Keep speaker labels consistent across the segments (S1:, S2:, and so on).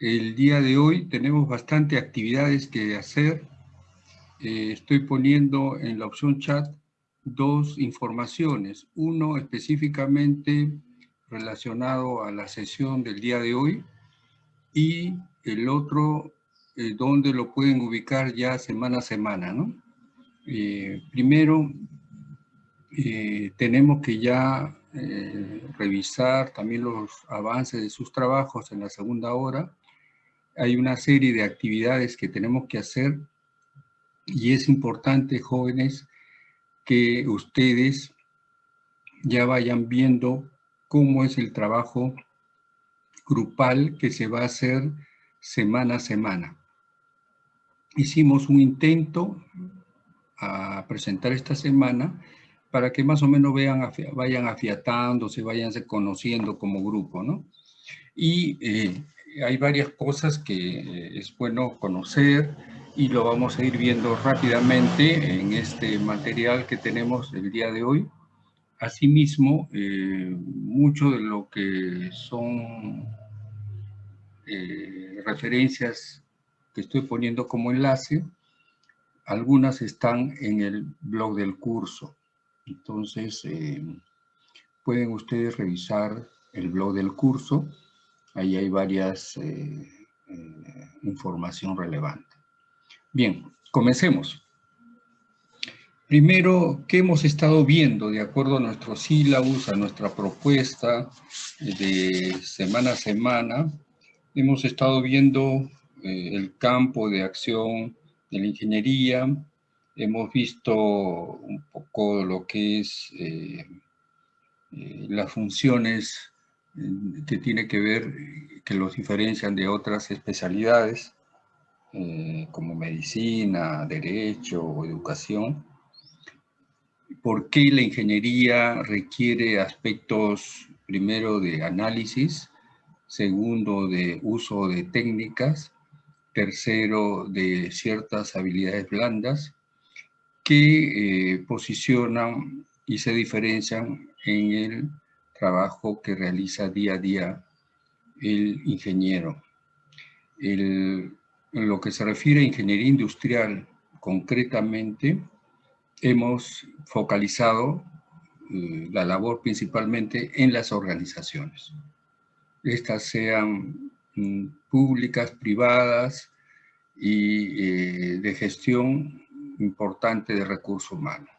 S1: El día de hoy tenemos bastante actividades que hacer. Eh, estoy poniendo en la opción chat dos informaciones. Uno específicamente relacionado a la sesión del día de hoy y el otro eh, donde lo pueden ubicar ya semana a semana. ¿no? Eh, primero, eh, tenemos que ya revisar también los avances de sus trabajos en la segunda hora. Hay una serie de actividades que tenemos que hacer y es importante, jóvenes, que ustedes ya vayan viendo cómo es el trabajo grupal que se va a hacer semana a semana. Hicimos un intento a presentar esta semana para que más o menos vean, vayan afiatándose, vayan conociendo como grupo, ¿no? Y eh, hay varias cosas que eh, es bueno conocer y lo vamos a ir viendo rápidamente en este material que tenemos el día de hoy. Asimismo, eh, mucho de lo que son eh, referencias que estoy poniendo como enlace, algunas están en el blog del curso. Entonces, pueden ustedes revisar el blog del curso. Ahí hay varias información relevante. Bien, comencemos. Primero, ¿qué hemos estado viendo de acuerdo a nuestro sílabus, a nuestra propuesta de semana a semana? Hemos estado viendo eh, el campo de acción de la ingeniería, hemos visto un poco lo que es eh, eh, las funciones que tiene que ver, que los diferencian de otras especialidades, como medicina, derecho o educación. Por qué la ingeniería requiere aspectos, primero, de análisis, segundo, de uso de técnicas, tercero, de ciertas habilidades blandas, que eh, posicionan y se diferencian en el trabajo que realiza día a día el ingeniero. en lo que se refiere a ingeniería industrial, concretamente, hemos focalizado eh, la labor principalmente en las organizaciones. Estas sean mm, públicas, privadas y eh, de gestión importante de recursos humanos.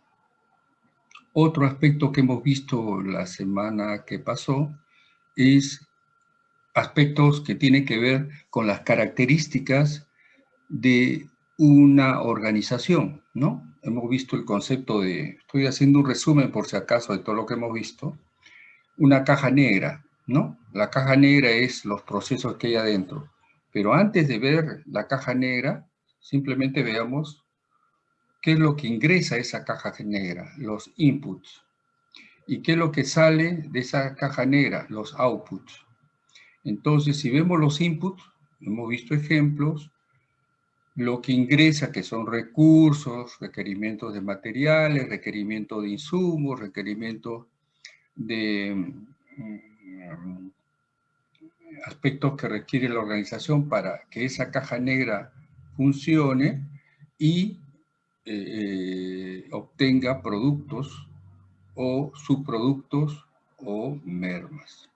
S1: Otro aspecto que hemos visto la semana que pasó es aspectos que tienen que ver con las características de una organización, ¿no? hemos visto el concepto de, estoy haciendo un resumen por si acaso de todo lo que hemos visto, una caja negra, ¿no? La caja negra es los procesos que hay adentro. Pero antes de ver la caja negra, simplemente veamos qué es lo que ingresa a esa caja negra, los inputs. Y qué es lo que sale de esa caja negra, los outputs. Entonces, si vemos los inputs, hemos visto ejemplos, lo que ingresa, que son recursos, requerimientos de materiales, requerimientos de insumos, requerimientos de mm, aspectos que requiere la organización para que esa caja negra funcione y eh, obtenga productos o subproductos o mermas.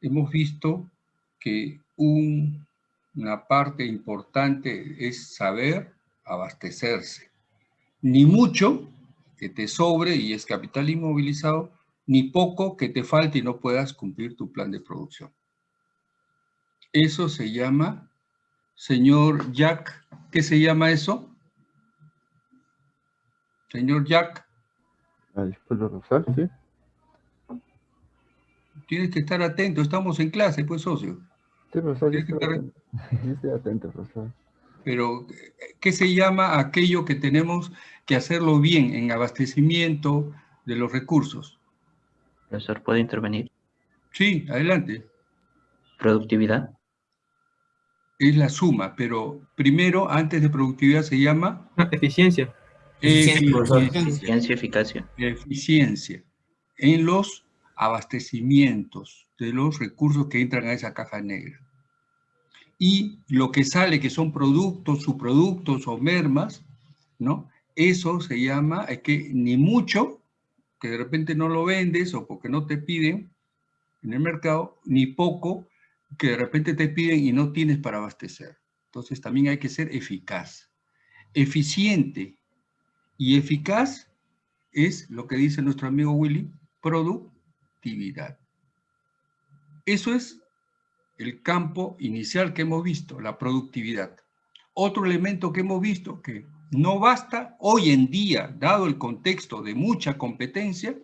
S1: Hemos visto que un una parte importante es saber abastecerse. Ni mucho que te sobre y es capital inmovilizado, ni poco que te falte y no puedas cumplir tu plan de producción. Eso se llama, señor Jack, ¿qué se llama eso? Señor Jack. Tienes que estar atento, estamos en clase, pues, socio.
S2: Sí, profesor, estoy, atento, profesor.
S1: Pero, ¿qué se llama aquello que tenemos que hacerlo bien en abastecimiento de los recursos?
S3: Profesor, ¿puedo intervenir?
S1: Sí, adelante.
S3: ¿Productividad?
S1: Es la suma, pero primero, antes de productividad, se llama...
S4: eficiencia.
S3: Eficiencia, eficiencia, eficacia.
S1: Eficiencia. En los abastecimientos de los recursos que entran a esa caja negra. y lo que sale, que son productos, subproductos o mermas, ¿no? Eso se llama, es que ni mucho, que de repente no lo vendes o porque no te piden en el mercado, ni poco, que de repente te piden y no tienes para abastecer. Entonces también hay que ser eficaz. Eficiente y eficaz es lo que dice nuestro amigo Willy, productividad. Eso es el campo inicial que hemos visto, la productividad. Otro elemento que hemos visto que no basta hoy en día, dado el contexto de mucha competencia,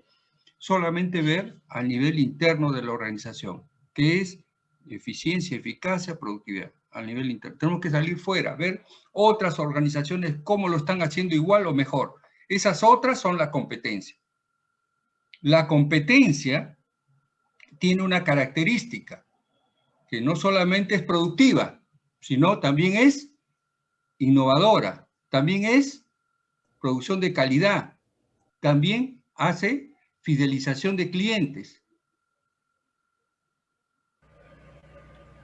S1: solamente ver al nivel interno de la organización, que es eficiencia, eficacia, productividad, al nivel interno. Tenemos que salir fuera, ver otras organizaciones cómo lo están haciendo igual o mejor. Esas otras son la competencia. La competencia tiene una característica, que no solamente es productiva, sino también es innovadora, también es producción de calidad, también hace fidelización de clientes.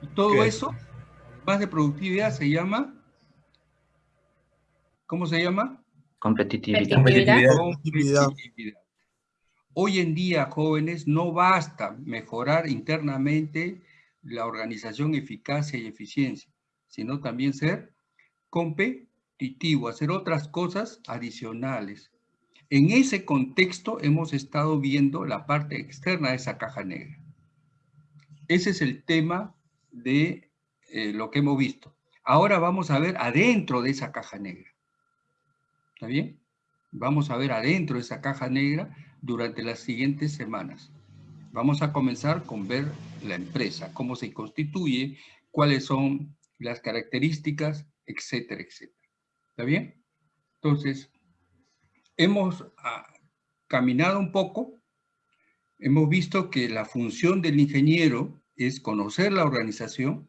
S1: Y todo eso, más de productividad, se llama, ¿cómo se llama?
S3: Competitividad.
S1: Competitividad. Hoy en día, jóvenes, no basta mejorar internamente la organización, eficacia y eficiencia, sino también ser competitivo, hacer otras cosas adicionales. En ese contexto hemos estado viendo la parte externa de esa caja negra. Ese es el tema de eh, lo que hemos visto. Ahora vamos a ver adentro de esa caja negra. ¿Está bien? Vamos a ver adentro de esa caja negra durante las siguientes semanas. Vamos a comenzar con ver la empresa, cómo se constituye, cuáles son las características, etcétera, etcétera. ¿Está bien? Entonces, hemos ah, caminado un poco, hemos visto que la función del ingeniero es conocer la organización,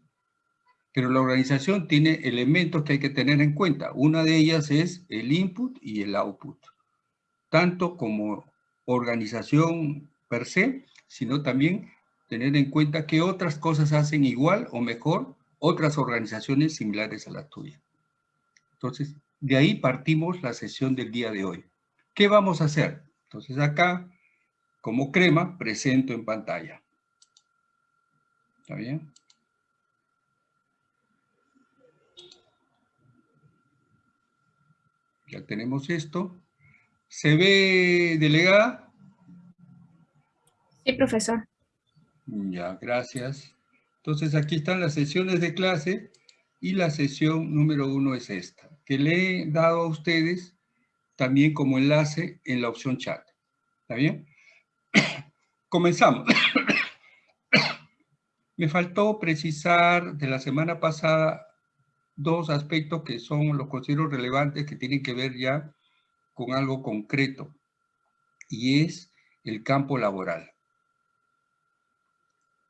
S1: pero la organización tiene elementos que hay que tener en cuenta. Una de ellas es el input y el output, tanto como organización per se, sino también tener en cuenta que otras cosas hacen igual o mejor otras organizaciones similares a la tuya. Entonces, de ahí partimos la sesión del día de hoy. ¿Qué vamos a hacer? Entonces acá, como crema, presento en pantalla. ¿Está bien? Ya tenemos esto. ¿Se ve delegada?
S4: Sí, profesor.
S1: Ya, gracias. Entonces aquí están las sesiones de clase y la sesión número uno es esta, que le he dado a ustedes también como enlace en la opción chat. ¿Está bien? Comenzamos. Me faltó precisar de la semana pasada dos aspectos que son, los considero relevantes, que tienen que ver ya con algo concreto, y es el campo laboral.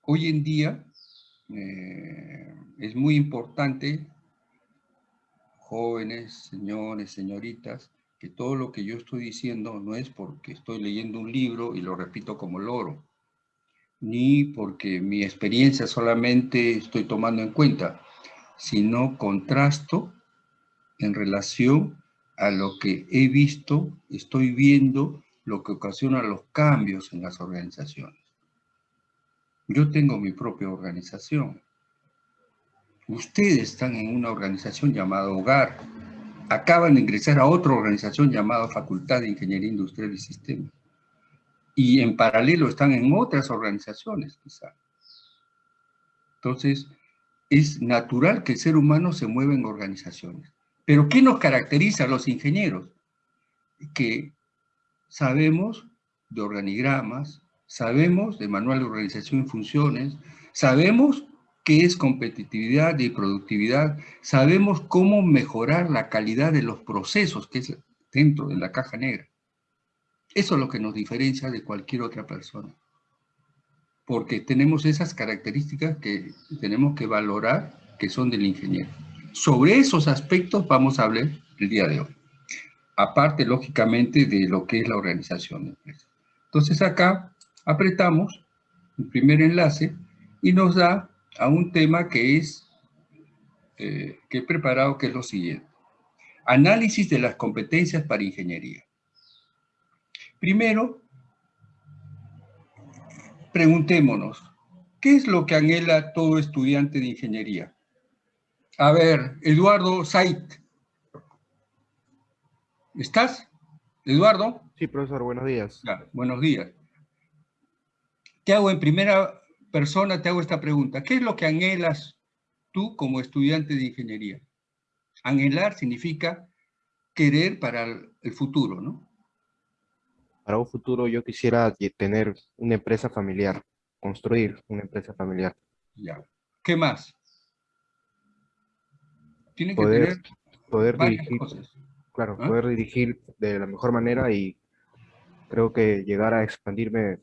S1: Hoy en día eh, es muy importante, jóvenes, señores, señoritas, que todo lo que yo estoy diciendo no es porque estoy leyendo un libro y lo repito como loro, ni porque mi experiencia solamente estoy tomando en cuenta, sino contrasto en relación a lo que he visto, estoy viendo, lo que ocasiona los cambios en las organizaciones. Yo tengo mi propia organización. Ustedes están en una organización llamada Hogar. Acaban de ingresar a otra organización llamada Facultad de Ingeniería Industrial y Sistemas. Y en paralelo están en otras organizaciones, quizá. Entonces, es natural que el ser humano se mueva en organizaciones. Pero ¿qué nos caracteriza a los ingenieros? Que sabemos de organigramas, sabemos de manual de organización y funciones, sabemos qué es competitividad y productividad, sabemos cómo mejorar la calidad de los procesos que es dentro de la caja negra. Eso es lo que nos diferencia de cualquier otra persona. Porque tenemos esas características que tenemos que valorar que son del ingeniero. Sobre esos aspectos vamos a hablar el día de hoy. Aparte, lógicamente, de lo que es la organización de empresa. Entonces acá apretamos el primer enlace y nos da a un tema que es eh, que he preparado, que es lo siguiente. Análisis de las competencias para ingeniería. Primero, preguntémonos, ¿qué es lo que anhela todo estudiante de ingeniería? A ver, Eduardo Sait. ¿Estás? Eduardo.
S5: Sí, profesor, buenos días.
S1: buenos días. Te hago en primera persona, te hago esta pregunta. ¿Qué es lo que anhelas tú como estudiante de ingeniería? Anhelar significa querer para el futuro, ¿no?
S5: Para un futuro yo quisiera tener una empresa familiar, construir una empresa familiar.
S1: Ya. ¿Qué más?
S5: Tiene que poder, tener poder dirigir, claro, ¿Ah? poder dirigir de la mejor manera y creo que llegar a expandirme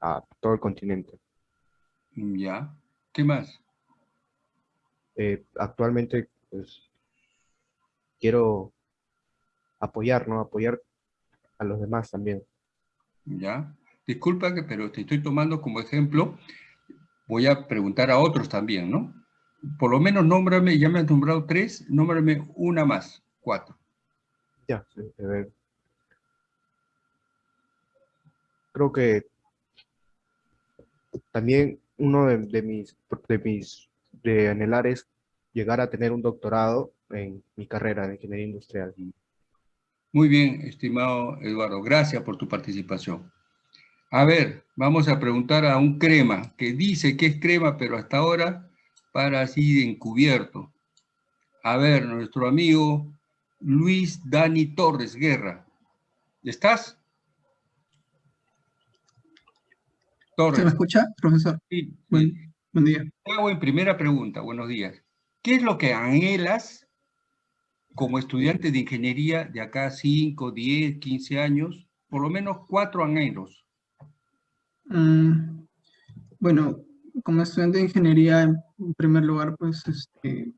S5: a todo el continente.
S1: Ya. ¿Qué más?
S5: Eh, actualmente, pues, quiero apoyar, ¿no? Apoyar a los demás también.
S1: Ya. Disculpa, que, pero te estoy tomando como ejemplo. Voy a preguntar a otros también, ¿no? Por lo menos nómbrame, ya me has nombrado tres, nómbrame una más, cuatro.
S5: Ya, a ver. Creo que también uno de, mis, de mis de anhelar es llegar a tener un doctorado en mi carrera de ingeniería industrial.
S1: Muy bien, estimado Eduardo, gracias por tu participación. A ver, vamos a preguntar a un crema, que dice que es crema, pero hasta ahora para así de encubierto. A ver, nuestro amigo Luis Dani Torres Guerra. ¿Estás?
S6: Torres. ¿Se me escucha, profesor?
S1: Sí.
S6: Buen, buen día.
S1: Hago en primera pregunta, buenos días. ¿Qué es lo que anhelas como estudiante de ingeniería de acá 5, 10, 15 años, por lo menos cuatro anhelos?
S6: Mm, bueno, como estudiante de ingeniería, en primer lugar, pues, este,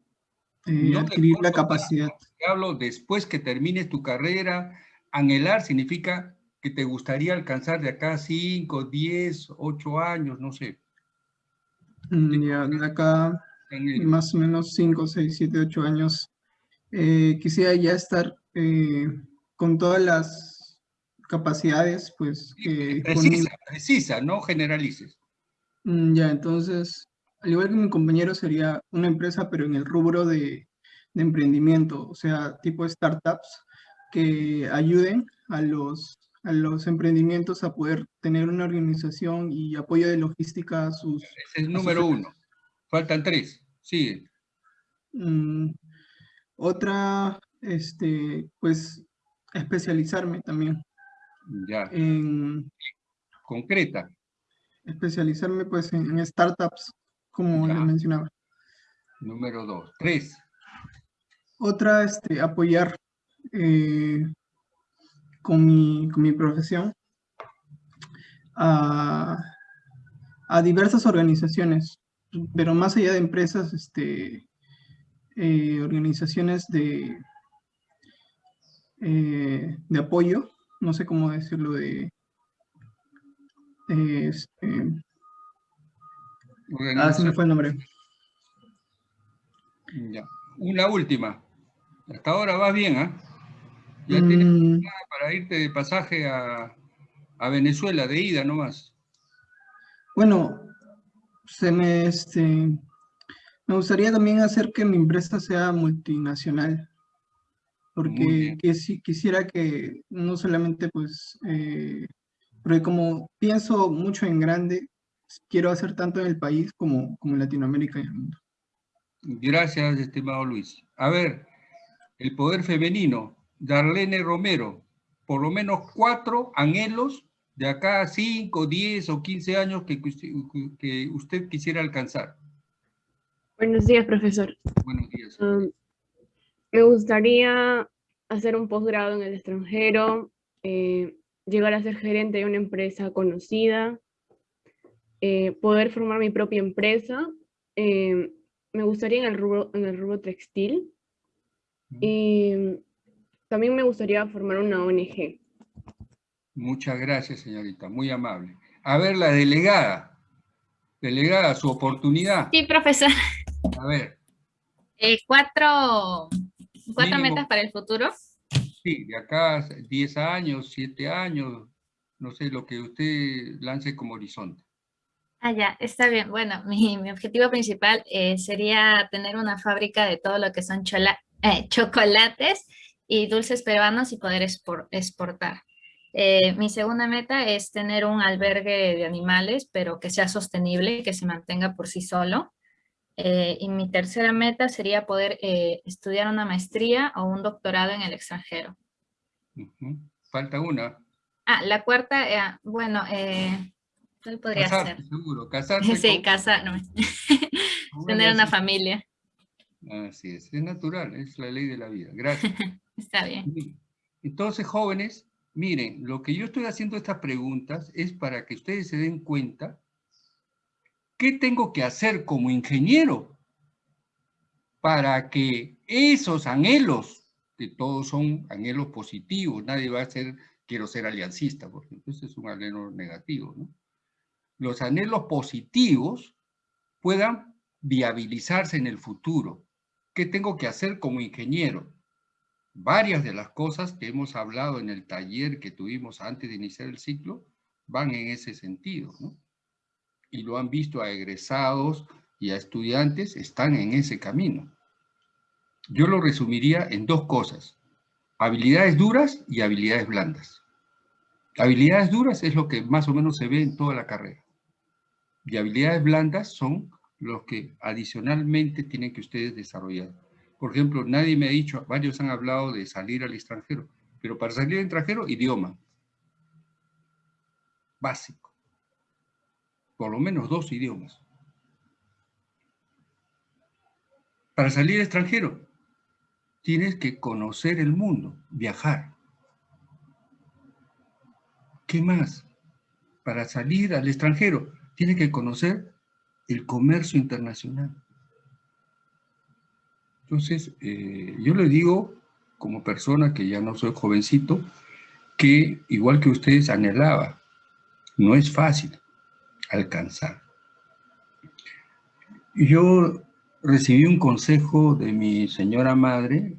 S6: eh, adquirir la capacidad.
S1: Hablo después que termines tu carrera, anhelar significa que te gustaría alcanzar de acá 5, 10, 8 años, no sé.
S6: Mm, ya, de acá más o menos 5, 6, 7, 8 años eh, quisiera ya estar eh, con todas las capacidades, pues...
S1: precisa, precisa, no generalices.
S6: Mm, ya, entonces, al igual que mi compañero, sería una empresa, pero en el rubro de, de emprendimiento, o sea, tipo startups, que ayuden a los, a los emprendimientos a poder tener una organización y apoyo de logística a sus... Ese
S1: es el número uno. Faltan tres. Sigue.
S6: Mm, otra, este, pues, especializarme también.
S1: Ya.
S6: En,
S1: Concreta.
S6: Especializarme, pues, en, startups, como les mencionaba.
S1: Número dos. Tres.
S6: Otra, este, apoyar eh, con, mi, con mi profesión a, a diversas organizaciones, pero más allá de empresas, este, eh, organizaciones de, eh, de apoyo, no sé cómo decirlo, de... este, ah, se me fue el nombre.
S1: Ya. Una última. Hasta ahora vas bien, ¿ah? Ya tienes mm. para irte de pasaje a, a Venezuela, de ida nomás.
S6: Bueno, se me, este, me gustaría también hacer que mi empresa sea multinacional, porque quisiera que no solamente pues, eh, porque como pienso mucho en grande, quiero hacer tanto en el país como, como en Latinoamérica y el mundo.
S1: Gracias, estimado Luis. A ver, el poder femenino, Darlene Romero, por lo menos cuatro anhelos de acá a 5, 10 o 15 años que, que usted quisiera alcanzar.
S7: Buenos días, profesor.
S1: Buenos días.
S7: Um, me gustaría hacer un posgrado en el extranjero, eh, llegar a ser gerente de una empresa conocida, eh, poder formar mi propia empresa. Eh, me gustaría en el rubro, en el rubro textil. Y también me gustaría formar una ONG.
S1: Muchas gracias, señorita. Muy amable. A ver, la delegada. Delegada, su oportunidad.
S4: Sí, profesor.
S1: A ver.
S8: Eh, cuatro cuatro metas para el futuro.
S1: Sí, de acá 10 años, 7 años, no sé, lo que usted lance como horizonte.
S8: Ah, ya, está bien. Bueno, mi, objetivo principal eh, sería tener una fábrica de todo lo que son eh, chocolates y dulces peruanos y poder exportar. Eh, mi segunda meta es tener un albergue de animales, pero que sea sostenible y que se mantenga por sí solo. Eh, y mi tercera meta sería poder eh, estudiar una maestría o un doctorado en el extranjero.
S1: Falta una.
S8: Ah, la cuarta, eh, bueno, ¿cuál podría
S1: ser? seguro, casarse.
S8: sí, casar, tener una familia.
S1: Así es, es natural, es la ley de la vida. Gracias.
S8: Está bien.
S1: Entonces, jóvenes, miren, lo que yo estoy haciendo estas preguntas es para que ustedes se den cuenta ¿Qué tengo que hacer como ingeniero para que esos anhelos, que todos son anhelos positivos, nadie va a ser, quiero ser aliancista, por ejemplo, ese es un anhelo negativo, ¿no? Los anhelos positivos puedan viabilizarse en el futuro. ¿Qué tengo que hacer como ingeniero? Varias de las cosas que hemos hablado en el taller que tuvimos antes de iniciar el ciclo van en ese sentido, ¿no? Y lo han visto a egresados y a estudiantes, están en ese camino. Yo lo resumiría en dos cosas, habilidades duras y habilidades blandas. Habilidades duras es lo que más o menos se ve en toda la carrera. Y habilidades blandas son los que adicionalmente tienen que ustedes desarrollar. Por ejemplo, nadie me ha dicho, varios han hablado de salir al extranjero, pero para salir al extranjero, idioma. Básico por lo menos dos idiomas. Para salir extranjero, tienes que conocer el mundo, viajar. ¿Qué más? Para salir al extranjero, tienes que conocer el comercio internacional. Entonces, eh, yo le digo, como persona que ya no soy jovencito, que igual que ustedes anhelaba, no es fácil alcanzar. Yo recibí un consejo de mi señora madre,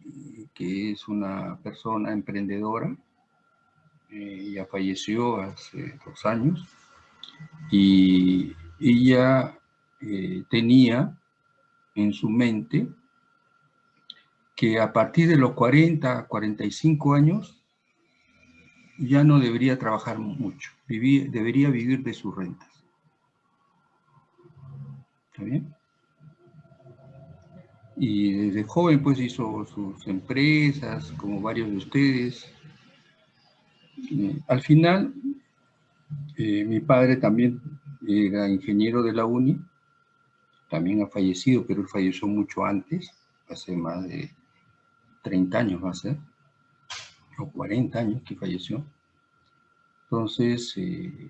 S1: que es una persona emprendedora, ella falleció hace dos años, y ella eh, tenía en su mente que a partir de los 40, 45 años, ya no debería trabajar mucho, debería vivir de sus rentas. Y desde joven pues hizo sus empresas, como varios de ustedes. al final, eh, mi padre también era ingeniero de la UNI, también ha fallecido, pero él falleció mucho antes, hace más de 30 años va a ser, o 40 años que falleció. Entonces, eh,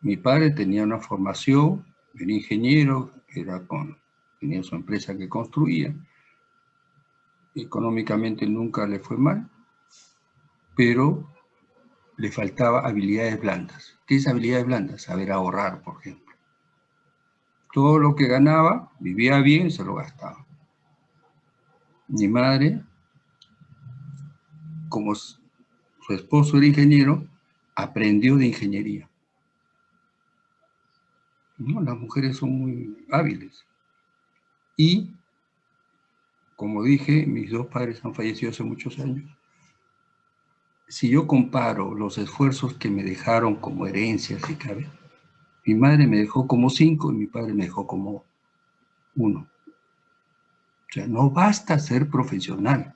S1: mi padre tenía una formación el ingeniero, era con, tenía su empresa que construía, económicamente nunca le fue mal, pero le faltaba habilidades blandas. ¿Qué es habilidades blandas? Saber ahorrar, por ejemplo. Todo lo que ganaba, vivía bien, se lo gastaba. Mi madre, como su esposo era ingeniero, aprendió de ingeniería. Las mujeres son muy hábiles. Y, como dije, mis dos padres han fallecido hace muchos años. Si yo comparo los esfuerzos que me dejaron como herencia, si cabe, mi madre me dejó como cinco y mi padre me dejó como uno. O sea, no basta ser profesional.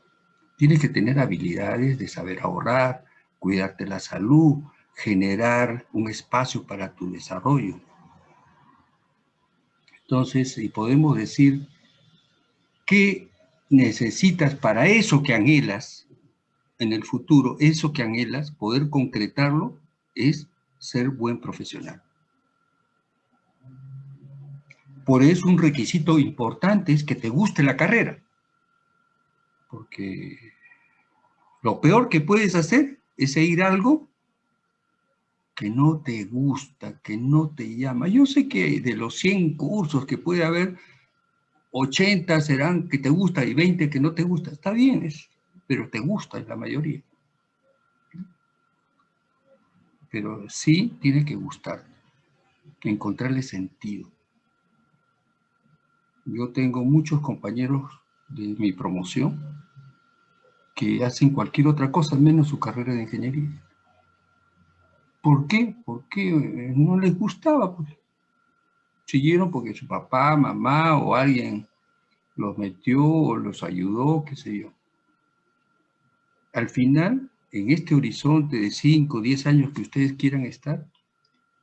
S1: Tienes que tener habilidades de saber ahorrar, cuidarte la salud, generar un espacio para tu desarrollo. Entonces, y podemos decir, ¿qué necesitas para eso que anhelas en el futuro? Eso que anhelas, poder concretarlo, es ser buen profesional. Por eso un requisito importante es que te guste la carrera. Porque lo peor que puedes hacer es seguir algo que no te gusta, que no te llama. Yo sé que de los 100 cursos que puede haber, 80 serán que te gusta y 20 que no te gusta. Está bien, es, pero te gusta la mayoría. Pero sí tiene que gustar, encontrarle sentido. Yo tengo muchos compañeros de mi promoción que hacen cualquier otra cosa menos su carrera de ingeniería. ¿Por qué? Porque no les gustaba. Pues. Siguieron porque su papá, mamá o alguien los metió o los ayudó, qué sé yo. Al final, en este horizonte de 5 o 10 años que ustedes quieran estar,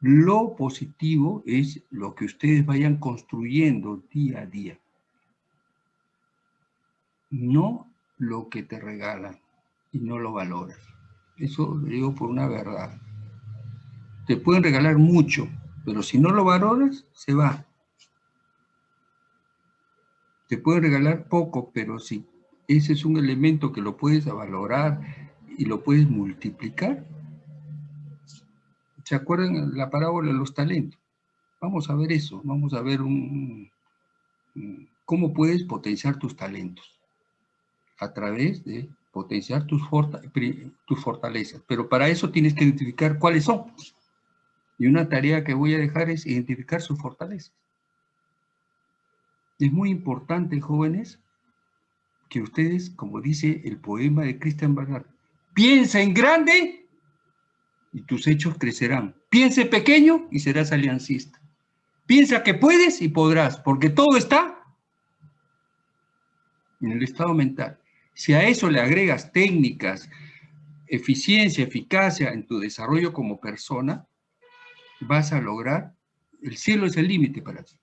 S1: lo positivo es lo que ustedes vayan construyendo día a día. No lo que te regalan y no lo valoras. Eso lo digo por una verdad. Te pueden regalar mucho, pero si no lo valoras, se va. Te pueden regalar poco, pero si ese es un elemento que lo puedes valorar y lo puedes multiplicar, ¿Se acuerdan la parábola de los talentos? Vamos a ver eso, vamos a ver un, cómo puedes potenciar tus talentos a través de potenciar tus, tus fortalezas. Pero para eso tienes que identificar cuáles son. Y una tarea que voy a dejar es identificar sus fortalezas. Es muy importante, jóvenes, que ustedes, como dice el poema de Christian Bernard, piensen grande y tus hechos crecerán. Piense pequeño y serás aliancista. Piensa que puedes y podrás, porque todo está en el estado mental. Si a eso le agregas técnicas, eficiencia, eficacia en tu desarrollo como persona, vas a lograr, el cielo es el límite para ti.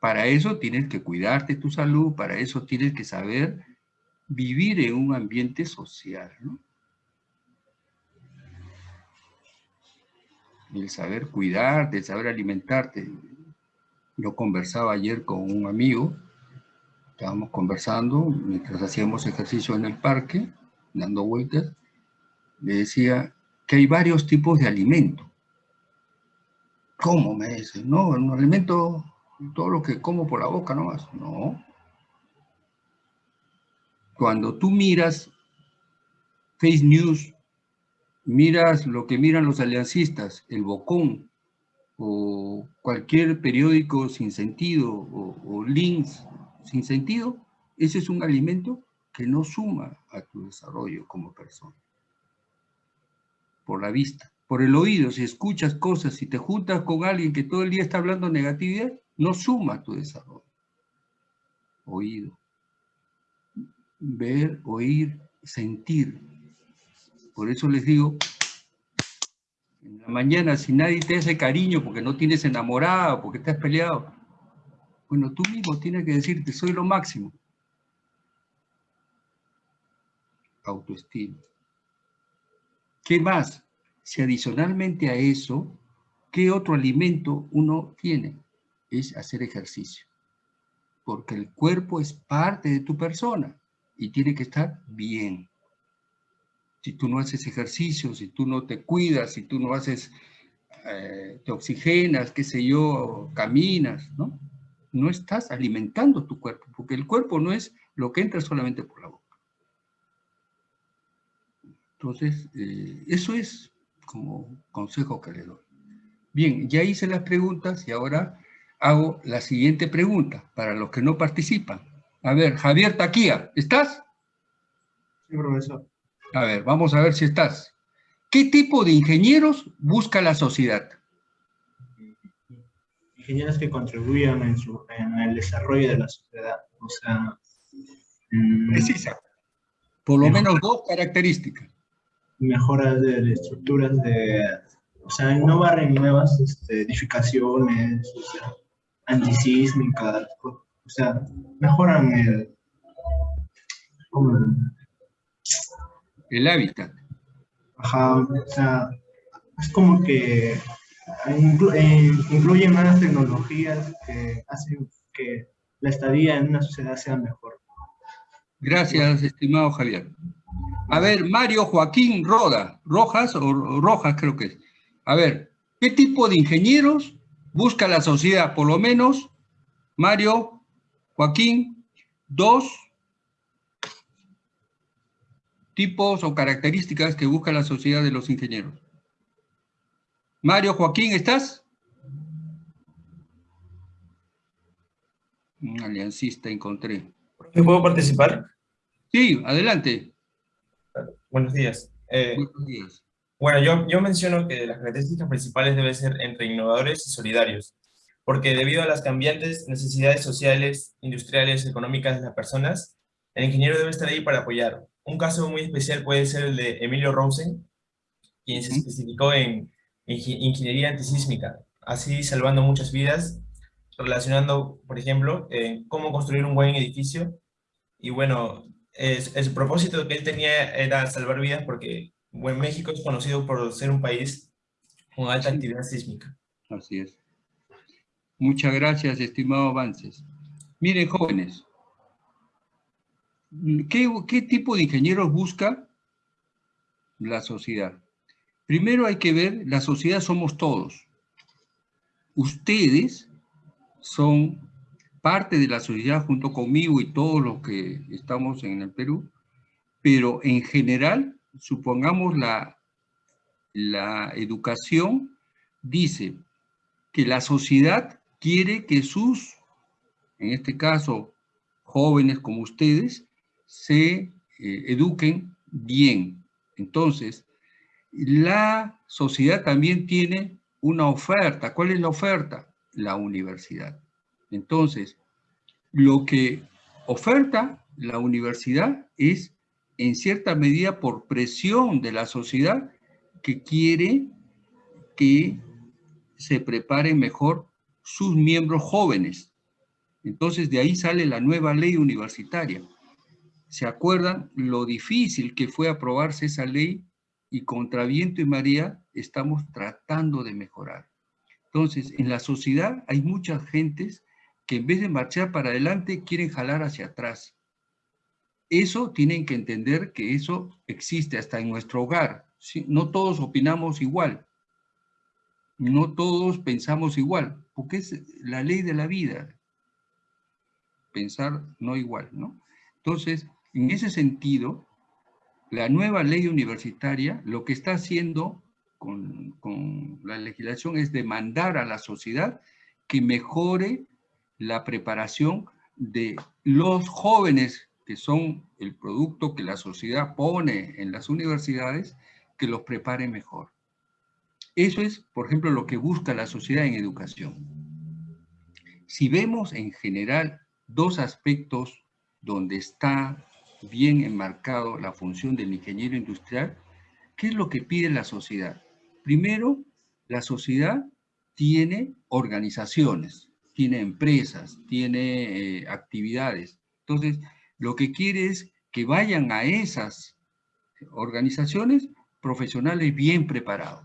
S1: Para eso tienes que cuidarte tu salud, para eso tienes que saber vivir en un ambiente social, ¿no? el saber cuidarte, el saber alimentarte. Yo conversaba ayer con un amigo, estábamos conversando mientras hacíamos ejercicio en el parque, dando vueltas, le decía que hay varios tipos de alimento. ¿Cómo? Me dice, no, un alimento, todo lo que como por la boca nomás. No. Cuando tú miras Face News miras lo que miran los aliancistas, el Bocón, o cualquier periódico sin sentido, o, links sin sentido, ese es un alimento que no suma a tu desarrollo como persona. Por la vista. Por el oído, si escuchas cosas, si te juntas con alguien que todo el día está hablando negatividad, no suma tu desarrollo. Oído. Ver, oír, sentir. Por eso les digo, en la mañana, si nadie te hace cariño porque no tienes enamorado, porque estás peleado, bueno, tú mismo tienes que decirte, soy lo máximo. Autoestima. ¿Qué más? Si adicionalmente a eso, ¿qué otro alimento uno tiene? Es hacer ejercicio. Porque el cuerpo es parte de tu persona y tiene que estar bien si tú no haces ejercicio, si tú no te cuidas, si tú no haces, eh, te oxigenas, qué sé yo, caminas, ¿no? No estás alimentando tu cuerpo, porque el cuerpo no es lo que entra solamente por la boca. Entonces, eh, eso es como consejo que le doy. Bien, ya hice las preguntas y ahora hago la siguiente pregunta para los que no participan. A ver, Javier Taquía, ¿estás?
S9: Sí, profesor.
S1: A ver, vamos a ver si estás. ¿Qué tipo de ingenieros busca la sociedad?
S9: Ingenieros que contribuyan en, el desarrollo de la sociedad. O sea...
S1: Mm, Precisa. Por lo menos dos características.
S9: Mejoras de, estructuras de... O sea, innovar en nuevas este, edificaciones, o sea, antisísmicas, o sea, mejoran el...
S1: El hábitat.
S9: Ajá, o sea, es como que eh, incluyen más tecnologías que hacen que la estadía en una sociedad sea mejor.
S1: Gracias, estimado Javier. A ver, Mario Joaquín Roda, Rojas o Rojas creo que es. A ver, ¿qué tipo de ingenieros busca la sociedad? Por lo menos, Mario, Joaquín, dos tipos o características que busca la sociedad de los ingenieros. Mario, Joaquín, ¿estás? Un aliancista encontré.
S10: ¿Puedo participar?
S1: Sí, adelante.
S10: Buenos días. Eh, Buenos días. Bueno, yo, yo menciono que las características principales deben ser entre innovadores y solidarios, porque debido a las cambiantes necesidades sociales, industriales, económicas de las personas, el ingeniero debe estar ahí para apoyar. Un caso muy especial puede ser el de Emilio Rosen, quien se especificó en ingeniería antisísmica, así salvando muchas vidas, relacionando, por ejemplo, cómo construir un buen edificio. Y bueno, es, el propósito que él tenía era salvar vidas porque bueno, México es conocido por ser un país con alta actividad sísmica.
S1: Así es. Muchas gracias, estimado Avances. Miren, jóvenes, ¿qué, ¿qué tipo de ingenieros busca la sociedad? Primero hay que ver, la sociedad somos todos. Ustedes son parte de la sociedad junto conmigo y todos los que estamos en el Perú, pero en general supongamos la, la educación dice que la sociedad quiere que sus, en este caso, jóvenes como ustedes, se eh, eduquen bien. Entonces, la sociedad también tiene una oferta. ¿Cuál es la oferta? La universidad. Entonces, lo que oferta la universidad es en cierta medida por presión de la sociedad que quiere que se preparen mejor sus miembros jóvenes. Entonces de ahí sale la nueva ley universitaria. ¿Se acuerdan lo difícil que fue aprobarse esa ley? Y contra viento y María estamos tratando de mejorar. Entonces, en la sociedad hay muchas gentes que en vez de marchar para adelante quieren jalar hacia atrás. Eso tienen que entender que eso existe hasta en nuestro hogar. No todos opinamos igual. No todos pensamos igual, porque es la ley de la vida. Pensar no igual, ¿no? Entonces, en ese sentido, la nueva ley universitaria lo que está haciendo con, con la legislación es demandar a la sociedad que mejore la preparación de los jóvenes que son el producto que la sociedad pone en las universidades, que los prepare mejor. Eso es, por ejemplo, lo que busca la sociedad en educación. Si vemos en general dos aspectos donde está bien enmarcado la función del ingeniero industrial, ¿qué es lo que pide la sociedad? Primero, la sociedad tiene organizaciones, tiene empresas, tiene eh, actividades. Entonces, lo que quiere es que vayan a esas organizaciones profesionales bien preparados.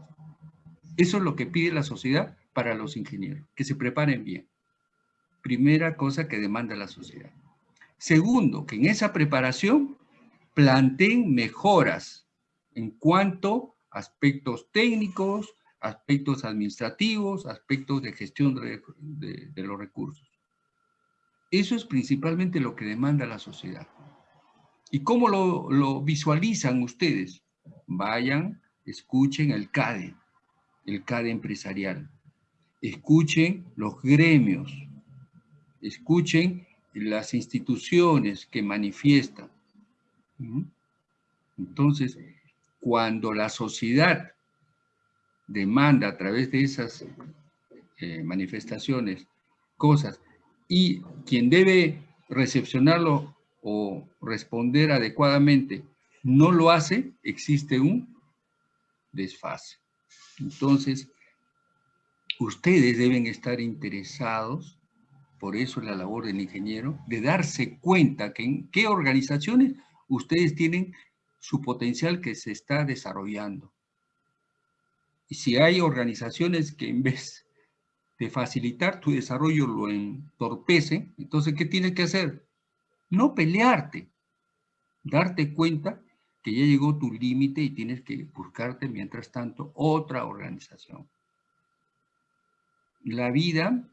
S1: Eso es lo que pide la sociedad para los ingenieros, que se preparen bien. Primera cosa que demanda la sociedad. Segundo, que en esa preparación planteen mejoras en cuanto a aspectos técnicos, aspectos administrativos, aspectos de gestión de, los recursos. Eso es principalmente lo que demanda la sociedad. ¿Y cómo lo, visualizan ustedes? Vayan, escuchen el CADE, el CADE empresarial. Escuchen los gremios. Escuchen las instituciones que manifiestan. Entonces, cuando la sociedad demanda a través de esas eh, manifestaciones cosas y quien debe recepcionarlo o responder adecuadamente no lo hace, existe un desfase. Entonces, ustedes deben estar interesados, por eso la labor del ingeniero, de darse cuenta que en qué organizaciones ustedes tienen su potencial que se está desarrollando. Y si hay organizaciones que en vez de facilitar tu desarrollo lo entorpece, entonces, ¿qué tienes que hacer? No pelearte, darte cuenta que ya llegó tu límite y tienes que buscarte, mientras tanto, otra organización. La vida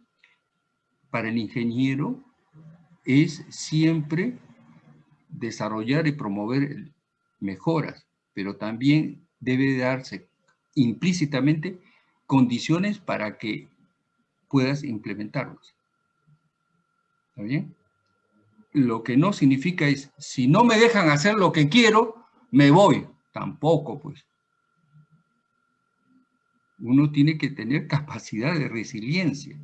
S1: para el ingeniero es siempre desarrollar y promover mejoras, pero también debe darse implícitamente condiciones para que puedas implementarlos. ¿Está bien? Lo que no significa es, si no me dejan hacer lo que quiero, me voy. Tampoco, pues. Uno tiene que tener capacidad de resiliencia,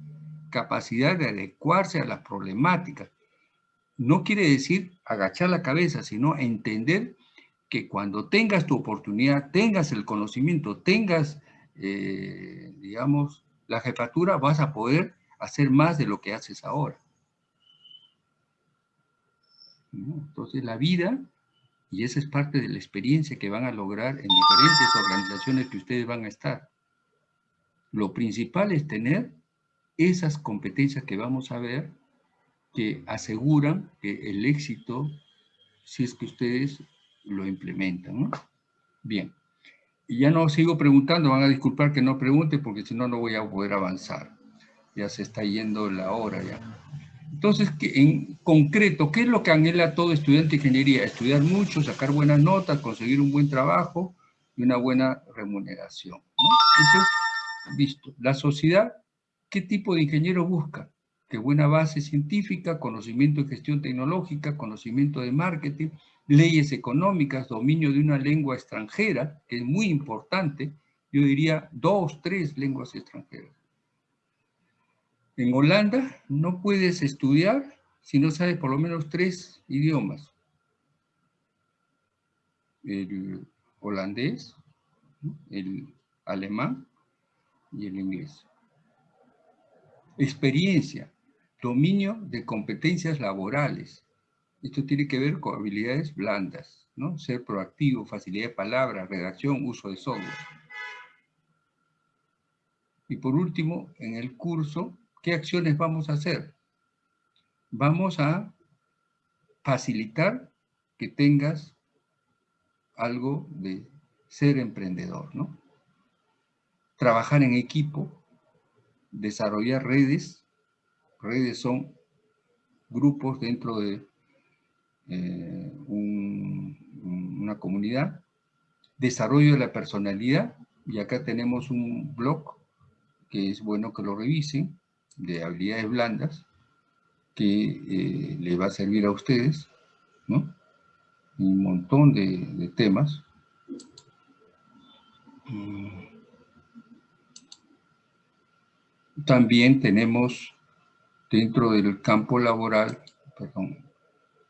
S1: capacidad de adecuarse a las problemáticas. No quiere decir agachar la cabeza, sino entender que cuando tengas tu oportunidad, tengas el conocimiento, tengas, eh, digamos, la jefatura, vas a poder hacer más de lo que haces ahora. Entonces la vida, y esa es parte de la experiencia que van a lograr en diferentes organizaciones que ustedes van a estar. Lo principal es tener esas competencias que vamos a ver que aseguran que el éxito, si es que ustedes lo implementan. Bien. Y ya no sigo preguntando, van a disculpar que no pregunte porque si no, no voy a poder avanzar. Ya se está yendo la hora ya. Entonces, en concreto, ¿qué es lo que anhela todo estudiante de ingeniería? Estudiar mucho, sacar buenas notas, conseguir un buen trabajo y una buena remuneración. Eso es listo. La sociedad, ¿qué tipo de ingeniero busca? Que buena base científica, conocimiento de gestión tecnológica, conocimiento de marketing, leyes económicas, dominio de una lengua extranjera, que es muy importante, yo diría dos, tres lenguas extranjeras. En Holanda no puedes estudiar si no sabes por lo menos tres idiomas. El holandés, el alemán y el inglés. Experiencia, dominio de competencias laborales. Esto tiene que ver con habilidades blandas, ¿no? Ser proactivo, facilidad de palabras, redacción, uso de software. Y por último, en el curso, ¿qué acciones vamos a hacer? Vamos a facilitar que tengas algo de ser emprendedor, ¿no? Trabajar en equipo, desarrollar redes. Redes son grupos dentro de eh, una comunidad, desarrollo de la personalidad, y acá tenemos un blog que es bueno que lo revisen, de habilidades blandas, que eh, le va a servir a ustedes, ¿no? Un montón de, temas. Mm. También tenemos dentro del campo laboral, perdón,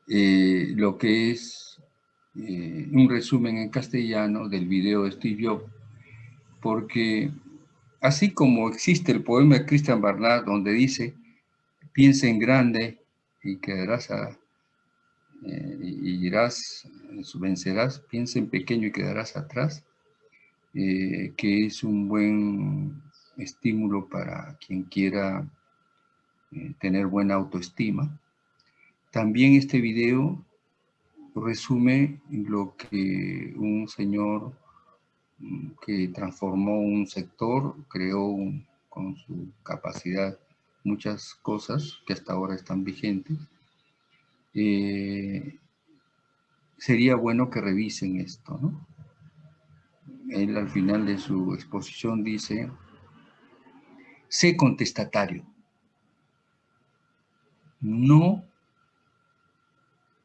S1: eh, lo que es eh, un resumen en castellano del video de Steve Jobs, porque así como existe el poema de Christian Barnard donde dice, piensa en grande y quedarás a, eh, y irás, vencerás, piensa en pequeño y quedarás atrás, que es un buen estímulo para quien quiera tener buena autoestima. También este video resume lo que un señor mm, que transformó un sector, creó con su capacidad muchas cosas que hasta ahora están vigentes. Eh, sería bueno que revisen esto, ¿no? Él al final de su exposición dice, sé contestatario. No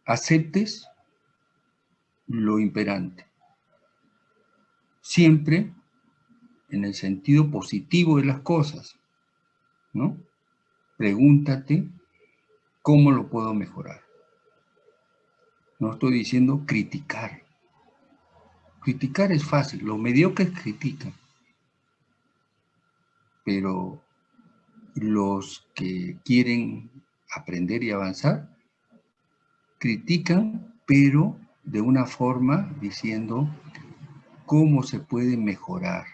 S1: aceptes lo imperante. Siempre en el sentido positivo de las cosas, ¿no? Pregúntate cómo lo puedo mejorar. No estoy diciendo criticar. Criticar es fácil, los mediocres critican. Pero los que quieren aprender y avanzar critican, pero de una forma diciendo cómo se puede mejorar.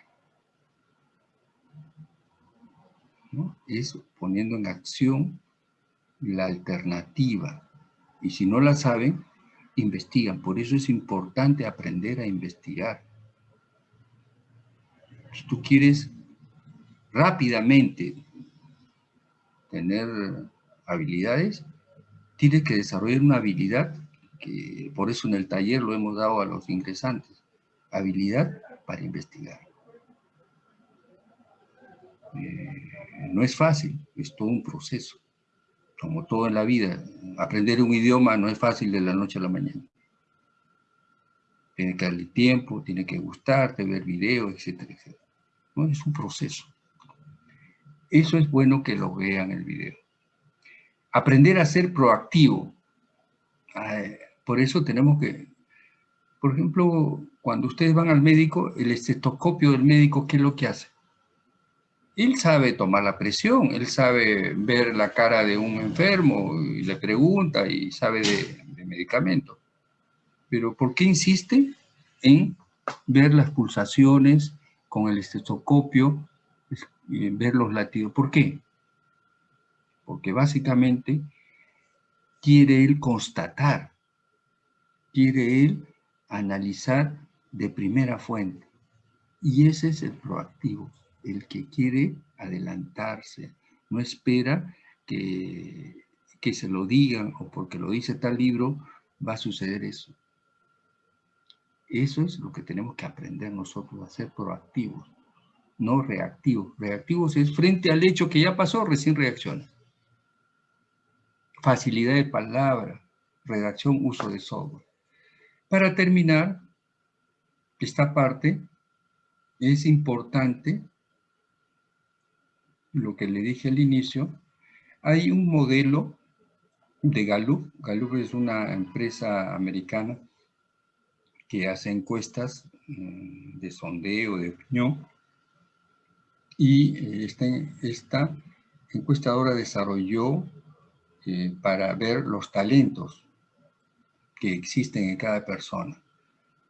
S1: Es poniendo en acción la alternativa. Y si no la saben, investigan. Por eso es importante aprender a investigar. Si tú quieres rápidamente tener habilidades, Tienes que desarrollar una habilidad, que por eso en el taller lo hemos dado a los ingresantes, habilidad para investigar. Eh, no es fácil, es todo un proceso. Como todo en la vida, aprender un idioma no es fácil de la noche a la mañana. Tiene que darle tiempo, tiene que gustarte, ver videos, etcétera, etcétera. ¿No? Es un proceso. Eso es bueno que lo vean el video. Aprender a ser proactivo. Por eso tenemos que, por ejemplo, cuando ustedes van al médico, el estetoscopio del médico, ¿qué es lo que hace? Él sabe tomar la presión, él sabe ver la cara de un enfermo y le pregunta y sabe de, de. Pero ¿por qué insiste en ver las pulsaciones con el estetoscopio, ver los latidos? ¿Por qué? Porque básicamente quiere él constatar, quiere él analizar de primera fuente. Y ese es el proactivo el que quiere adelantarse, no espera que, que se lo digan o porque lo dice tal libro va a suceder eso. Eso es lo que tenemos que aprender nosotros a ser proactivos, no reactivos. Reactivos es frente al hecho que ya pasó, recién reacciona. Facilidad de palabra, redacción, uso de software. Para terminar, esta parte es importante lo que le dije al inicio, hay un modelo de Gallup. Gallup es una empresa americana que hace encuestas mm, de sondeo, de opinión, y eh, este, esta, encuestadora desarrolló eh, para ver los talentos que existen en cada persona.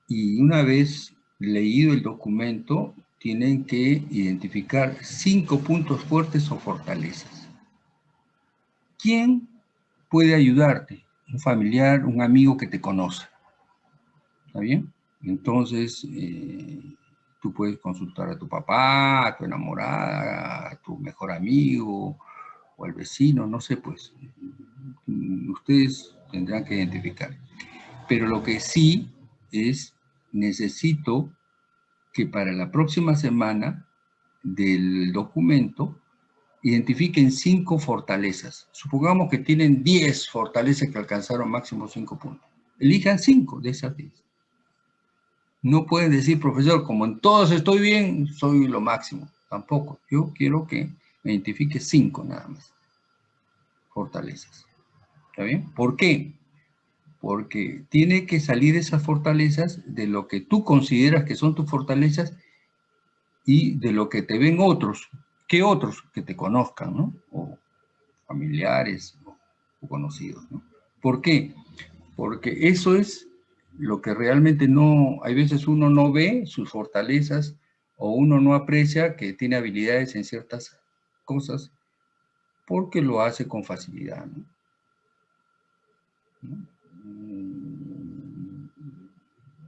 S1: Y una vez leído el documento, tienen que identificar cinco puntos fuertes o fortalezas. ¿Quién puede ayudarte? Un familiar, un amigo que te conoce. ¿Está bien? Entonces, eh, tú puedes consultar a tu papá, a tu enamorada, a tu mejor amigo, o al vecino, no sé, pues. Ustedes tendrán que identificar. Pero lo que sí es, necesito que para la próxima semana del documento identifiquen cinco fortalezas. Supongamos que tienen 10 fortalezas que alcanzaron máximo cinco puntos. Elijan cinco de esas 10. No pueden decir, profesor, como en todos estoy bien, soy lo máximo. Tampoco. Yo quiero que me identifique cinco nada más. Fortalezas. ¿Está bien? ¿Por qué? porque tiene que salir esas fortalezas de lo que tú consideras que son tus fortalezas y de lo que te ven otros. ¿Qué otros? Que te conozcan, ¿no? O familiares o, conocidos, ¿no? ¿Por qué? Porque eso es lo que realmente no, hay veces uno no ve sus fortalezas o uno no aprecia que tiene habilidades en ciertas cosas porque lo hace con facilidad, ¿no?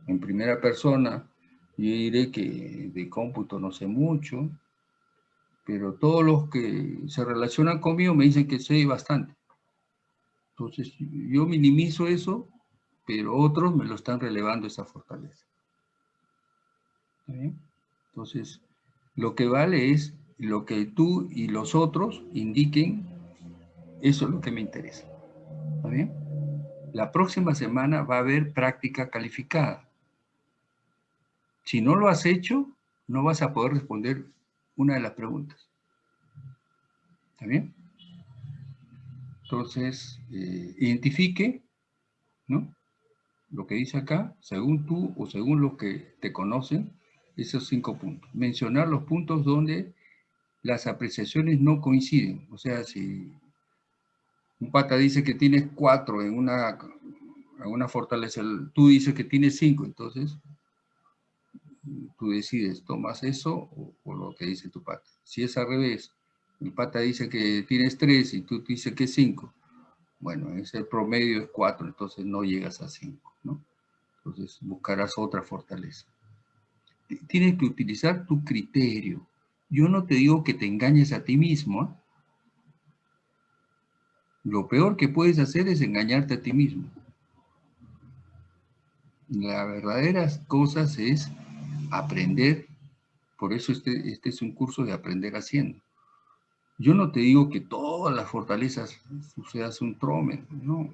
S1: en primera persona, yo diré que de cómputo no sé mucho, pero todos los que se relacionan conmigo me dicen que sé bastante. Entonces, yo minimizo eso, pero otros me lo están relevando esa fortaleza. Entonces, lo que vale es lo que tú y los otros indiquen, eso es lo que me interesa. ¿Está bien? La próxima semana va a haber práctica calificada. Si no lo has hecho, no vas a poder responder una de las preguntas. ¿Está bien? Entonces, eh, identifique, ¿no? Lo que dice acá, según tú o según los que te conocen, esos cinco puntos. Mencionar los puntos donde las apreciaciones no coinciden. O sea, si un pata dice que tienes cuatro en una, en fortaleza, tú dices que tienes cinco, entonces tú decides, tomas eso o, lo que dice tu pata. Si es al revés, mi pata dice que tienes tres y tú dices que cinco, bueno, ese promedio es cuatro, entonces no llegas a cinco. Entonces buscarás otra fortaleza. Tienes que utilizar tu criterio. Yo no te digo que te engañes a ti mismo. Lo peor que puedes hacer es engañarte a ti mismo. La verdadera cosa es aprender, por eso este, este es un curso de aprender haciendo. Yo no te digo que todas las fortalezas sucedas un trome, no.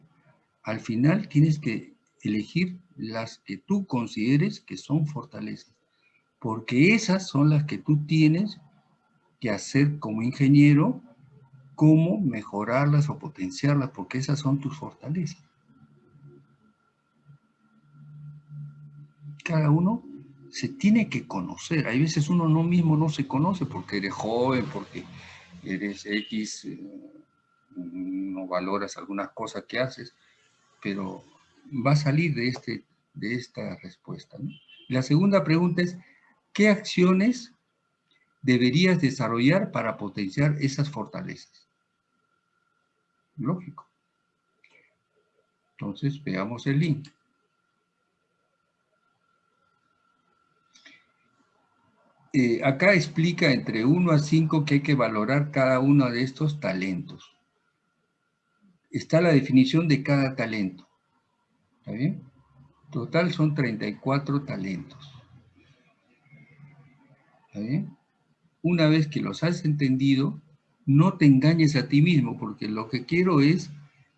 S1: Al final tienes que elegir las que tú consideres que son fortalezas, porque esas son las que tú tienes que hacer como ingeniero, cómo mejorarlas o potenciarlas, porque esas son tus fortalezas. Cada uno se tiene que conocer. Hay veces uno no mismo no se conoce porque eres joven, porque eres X, eh, no valoras algunas cosas que haces, pero va a salir de, este, de esta respuesta. La segunda pregunta es, ¿qué acciones deberías desarrollar para potenciar esas fortalezas? Lógico. Entonces, veamos el link. Eh, acá explica entre 1 a 5 que hay que valorar cada uno de estos talentos. Está la definición de cada talento. ¿Está bien? Total son 34 talentos. ¿Está bien? Una vez que los has entendido, no te engañes a ti mismo, porque lo que quiero es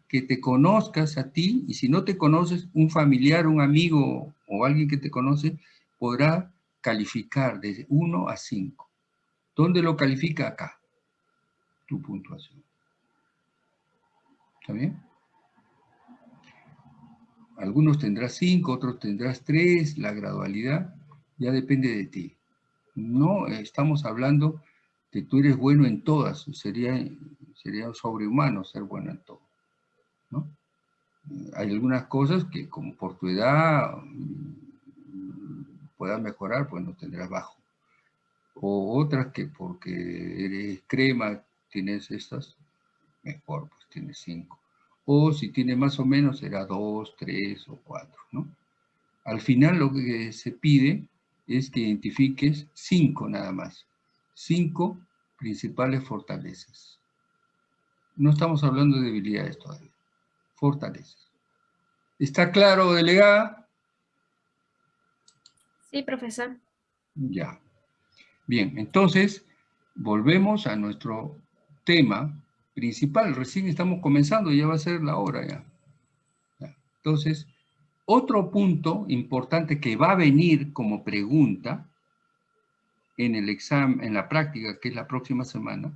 S1: que te conozcas a ti, y si no te conoces, un familiar, un amigo o alguien que te conoce, podrá calificar desde 1 a 5. ¿Dónde lo califica? Acá. Tu puntuación. ¿Está bien? Algunos tendrás 5, otros tendrás 3, la gradualidad ya depende de ti. No estamos hablando de tú eres bueno en todas, sería, sería sobrehumano ser bueno en todo. ¿no? Hay algunas cosas que como por tu edad puedas mejorar, pues no tendrás bajo. O otras que porque eres crema, tienes estas, mejor, pues tienes cinco. O si tiene más o menos, será dos, tres o cuatro, ¿no? Al final lo que se pide es que identifiques cinco nada más. Cinco principales fortalezas. No estamos hablando de debilidades todavía. Fortalezas. ¿Está claro, delegada?
S4: Sí, profesor.
S1: Ya. Bien, entonces, volvemos a nuestro tema principal. Recién estamos comenzando, ya va a ser la hora ya. Entonces, otro punto importante que va a venir como pregunta en el examen, en la práctica, que es la próxima semana,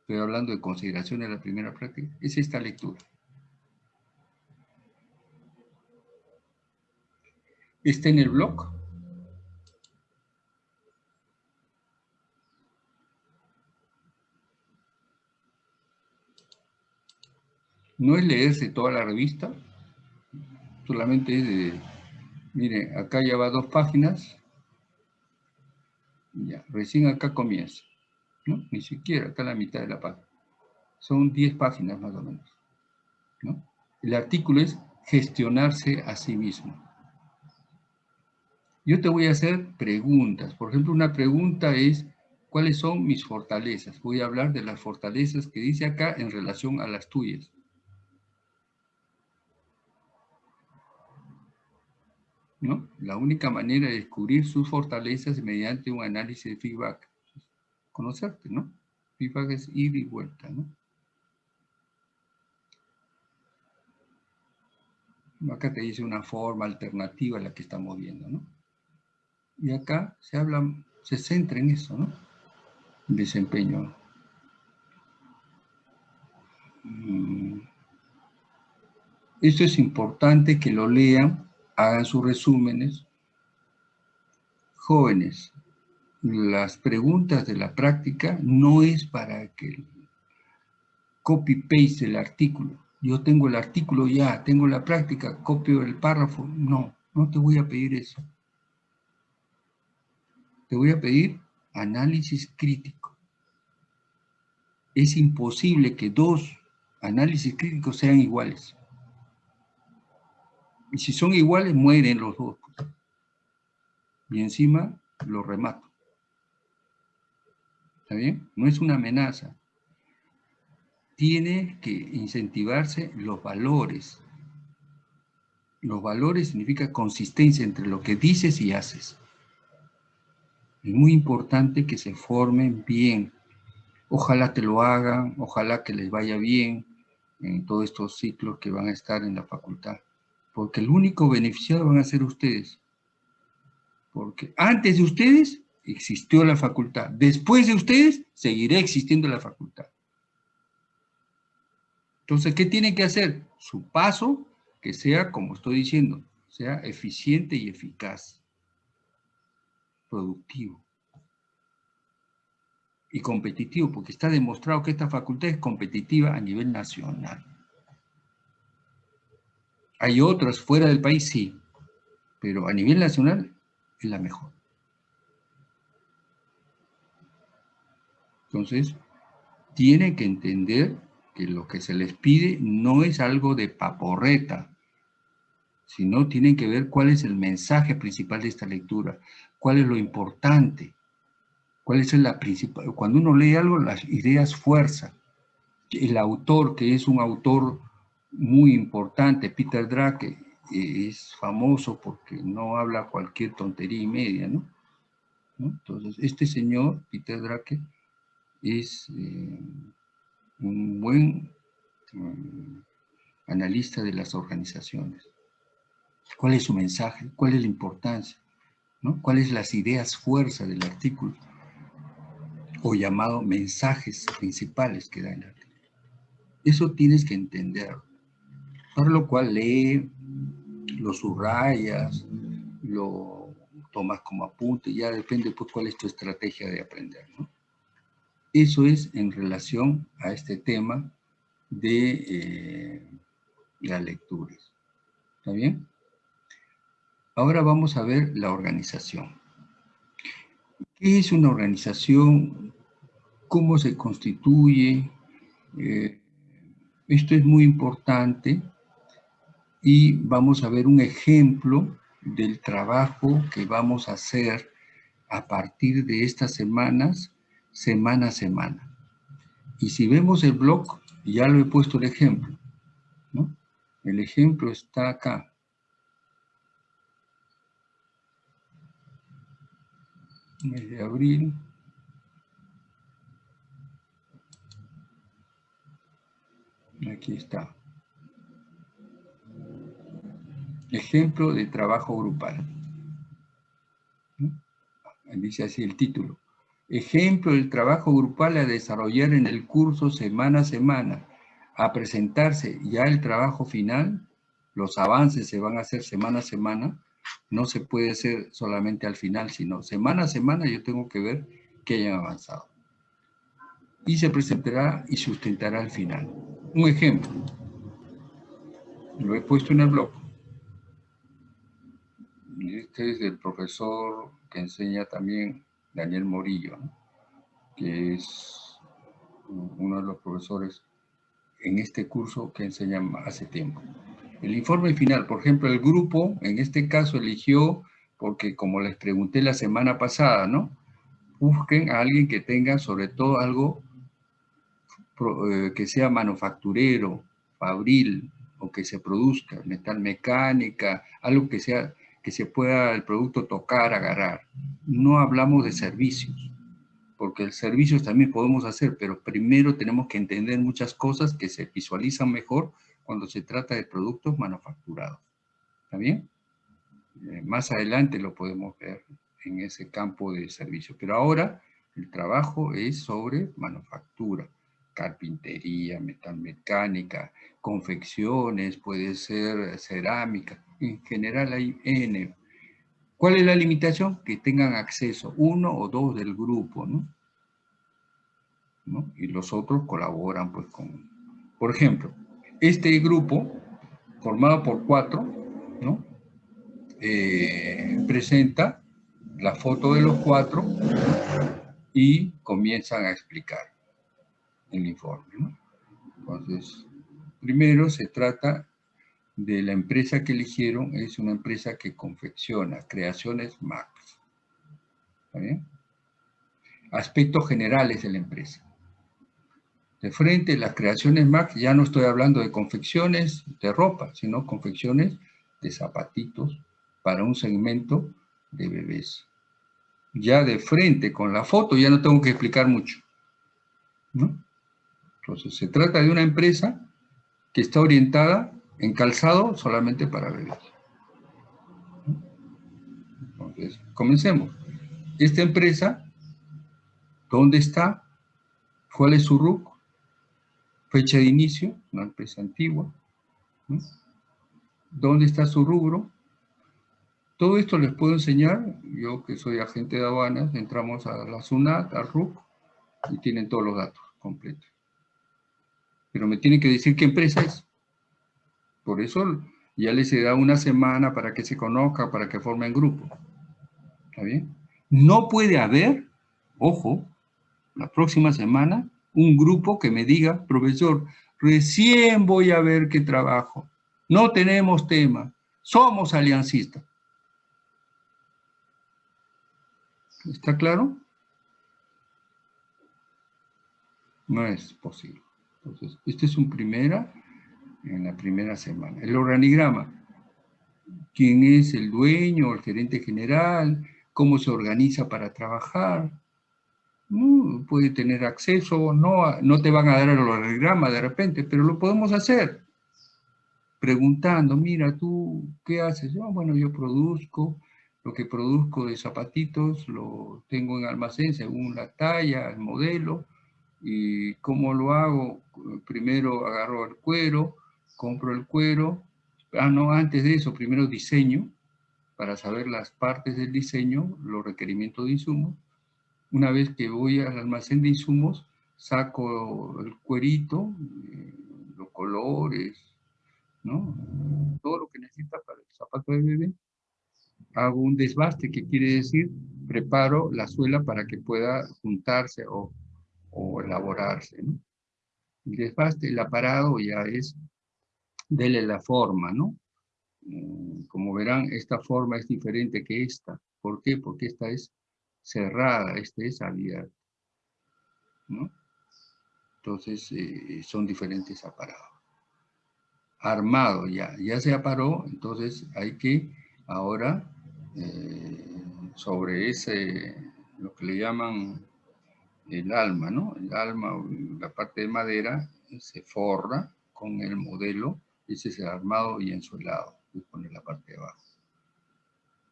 S1: estoy hablando de consideración de la primera práctica, es esta lectura. Está en el blog. No es leerse toda la revista, solamente es de, mire, acá ya va dos páginas, ya, recién acá comienza, ¿no? Ni siquiera, acá la mitad de la página. Son 10 páginas más o menos, ¿no? El artículo es gestionarse a sí mismo. Yo te voy a hacer preguntas. Por ejemplo, una pregunta es, ¿cuáles son mis fortalezas? Voy a hablar de las fortalezas que dice acá en relación a las tuyas. ¿No? La única manera de descubrir sus fortalezas es mediante un análisis de feedback. Conocerte, ¿no? Feedback es ir y vuelta, ¿no? Acá te dice una forma alternativa a la que estamos viendo, ¿no? Y acá se habla, se centra en eso, ¿no? Desempeño. Mm. Esto es importante que lo lean hagan sus resúmenes. Jóvenes, las preguntas de la práctica no es para que copy-paste el artículo. Yo tengo el artículo ya, tengo la práctica, copio el párrafo. No, no te voy a pedir eso. Te voy a pedir análisis crítico. Es imposible que dos análisis críticos sean iguales. Y si son iguales, mueren los dos. Y encima los remato. ¿Está bien? No es una amenaza. tiene que incentivarse los valores. Los valores significa consistencia entre lo que dices y haces. Es muy importante que se formen bien. Ojalá te lo hagan, ojalá que les vaya bien en todos estos ciclos que van a estar en la facultad. Porque el único beneficiado van a ser ustedes. Porque antes de ustedes existió la facultad. Después de ustedes seguirá existiendo la facultad. Entonces, ¿qué tienen que hacer? Su paso que sea, como estoy diciendo, sea eficiente y eficaz, productivo y competitivo, porque está demostrado que esta facultad es competitiva a nivel nacional. Hay otras fuera del país, sí, pero a nivel nacional es la mejor. Entonces, tienen que entender que lo que se les pide no es algo de paporreta, sino tienen que ver cuál es el mensaje principal de esta lectura, cuál es lo importante, cuál es la principal... Cuando uno lee algo, las ideas fuerza. El autor, que es un autor muy importante, Peter Drake, es famoso porque no habla cualquier tontería y media, ¿no? Entonces, este señor, Peter Drake, es... Eh, un buen mm, analista de las organizaciones. ¿Cuál es su mensaje? ¿Cuál es la importancia? ¿no? ¿Cuáles las ideas fuerza del artículo? O llamado mensajes principales que da el artículo. Eso tienes que entender. Para lo cual lee, lo subrayas, lo tomas como apunte, ya depende pues cuál es tu estrategia de aprender. Eso es en relación a este tema de eh, las lecturas. ¿Está bien? Ahora vamos a ver la organización. ¿Qué es una organización? ¿Cómo se constituye? Eh, esto es muy importante y vamos a ver un ejemplo del trabajo que vamos a hacer a partir de estas semanas semana a semana. Y si vemos el blog, ya lo he puesto el ejemplo, ¿no? El ejemplo está acá. Mes de abril. Aquí está. Ejemplo de trabajo grupal. Dice así el título. Ejemplo del trabajo grupal a desarrollar en el curso semana a semana. A presentarse ya el trabajo final, los avances se van a hacer semana a semana, no se puede hacer solamente al final, sino semana a semana yo tengo que ver que hayan avanzado. Y se presentará y sustentará al final. Un ejemplo, lo he puesto en el blog. Este es del profesor que enseña también Daniel Morillo, que es uno de los profesores en este curso que enseña hace tiempo. El informe final, por ejemplo, el grupo en este caso eligió, porque como les pregunté la semana pasada, ¿no? Busquen a alguien que tenga sobre todo algo eh, que sea manufacturero, fabril, o que se produzca, metal mecánica, algo que sea que se pueda el producto tocar, agarrar. No hablamos de servicios, porque el servicios también podemos hacer, pero primero tenemos que entender muchas cosas que se visualizan mejor cuando se trata de productos manufacturados. ¿Está bien? Eh, más adelante lo podemos ver en ese campo de servicios. Pero ahora el trabajo es sobre manufactura, carpintería, metalmecánica, confecciones, puede ser cerámica, en general hay N. ¿Cuál es la limitación? Que tengan acceso uno o dos del grupo, ¿no? Y los otros colaboran pues con... Por ejemplo, este grupo, formado por cuatro, ¿no? Eh, presenta la foto de los cuatro y comienzan a explicar el informe, ¿no? Entonces, primero se trata de la empresa que eligieron es una empresa que confecciona creaciones Max. Aspectos generales de la empresa. De frente, las creaciones Max, ya no estoy hablando de confecciones de ropa, sino confecciones de zapatitos para un segmento de bebés. Ya de frente, con la foto, ya no tengo que explicar mucho. Entonces, se trata de una empresa que está orientada en calzado solamente para bebés. Entonces, comencemos. Esta empresa, ¿dónde está? ¿Cuál es su RUC? Fecha de inicio, una empresa antigua. ¿Dónde está su rubro? Todo esto les puedo enseñar, yo que soy agente de aduanas, entramos a la SUNAT, al RUC, y tienen todos los datos completos. Pero me tienen que decir qué empresa es. Por eso ya les dado una semana para que se conozcan, para que formen grupo. ¿Está bien? No puede haber, ojo, la próxima semana, un grupo que me diga, profesor, recién voy a ver qué trabajo. No tenemos tema. Somos aliancistas. ¿Está claro? No es posible. Entonces, este es un primera, en la primera semana. El organigrama. ¿Quién es el dueño, el gerente general? ¿Cómo se organiza para trabajar? puede tener acceso, no, no te van a dar el organigrama de repente, pero lo podemos hacer. Preguntando, mira, tú, ¿qué haces? Bueno, yo produzco, lo que produzco de zapatitos lo tengo en almacén según la talla, el modelo, y cómo lo hago, primero agarro el cuero, compro el cuero, ah, no, antes de eso, primero diseño, para saber las partes del diseño, los requerimientos de insumos, una vez que voy al almacén de insumos, saco el cuerito, eh, los colores, ¿no? Todo lo que necesita para el zapato de bebé. Hago un desbaste, que quiere decir preparo la suela para que pueda juntarse o, elaborarse, ¿no? El desbaste, el aparado ya es dele la forma, ¿no? Mm, como verán, esta forma es diferente que esta. ¿Por qué? Porque esta es cerrada, este es abierta. ¿no? Entonces, eh, son diferentes aparados. Armado ya, ya se aparó, entonces hay que ahora, eh, sobre ese, lo que le llaman el alma, ¿no? El alma, la parte de madera, se forra con el modelo, ese es el armado y ensuelado, y pone la parte de abajo.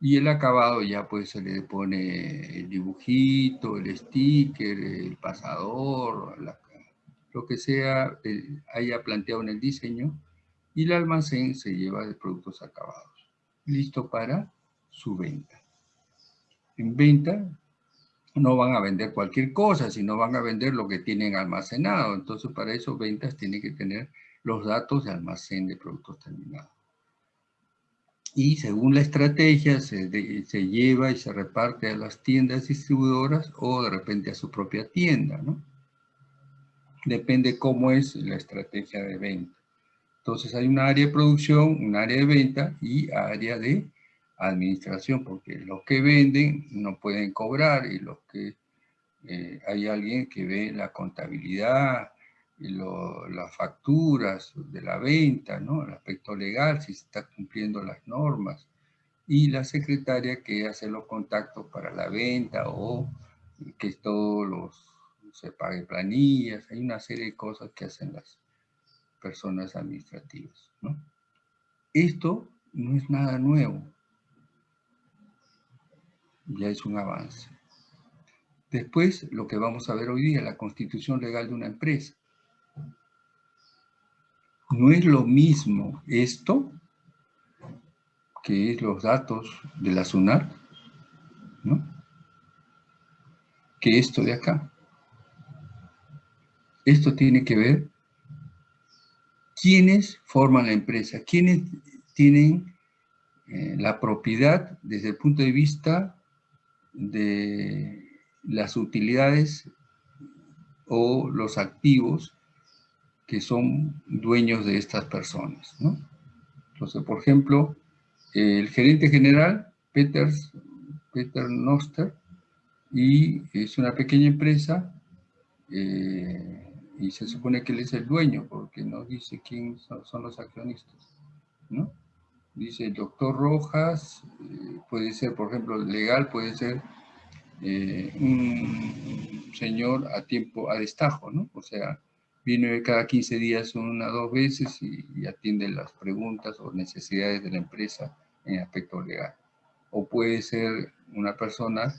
S1: Y el acabado ya pues se le pone el dibujito, el sticker, el pasador, lo que sea haya planteado en el diseño y el almacén se lleva de productos acabados. Listo para su venta. En venta no van a vender cualquier cosa, sino van a vender lo que tienen almacenado. Entonces para eso ventas tienen que tener los datos de almacén de productos terminados y según la estrategia se, lleva y se reparte a las tiendas distribuidoras o de repente a su propia tienda, ¿no? Depende cómo es la estrategia de venta. Entonces hay un área de producción, un área de venta y área de administración, porque los que venden no pueden cobrar y los que eh, hay alguien que ve la contabilidad, las facturas de la venta, ¿no? el aspecto legal, si se está cumpliendo las normas, y la secretaria que hace los contactos para la venta o que todos los se pague planillas, hay una serie de cosas que hacen las personas administrativas. ¿no? Esto no es nada nuevo, ya es un avance. Después, lo que vamos a ver hoy día, la constitución legal de una empresa. No es lo mismo esto, que es los datos de la SUNAT, ¿no? que esto de acá. Esto tiene que ver quiénes forman la empresa, quiénes tienen eh, la propiedad desde el punto de vista de las utilidades o los activos que son dueños de estas personas. ¿no? Entonces, por ejemplo, el gerente general, Peters, Peter Noster, y es una pequeña empresa, eh, y se supone que él es el dueño, porque no dice quién son, los accionistas, ¿no? Dice el doctor Rojas, eh, puede ser, por ejemplo, legal, puede ser eh, un señor a tiempo, a destajo, ¿no? O sea, viene cada 15 días una o dos veces y, atiende las preguntas o necesidades de la empresa en aspecto legal. O puede ser una persona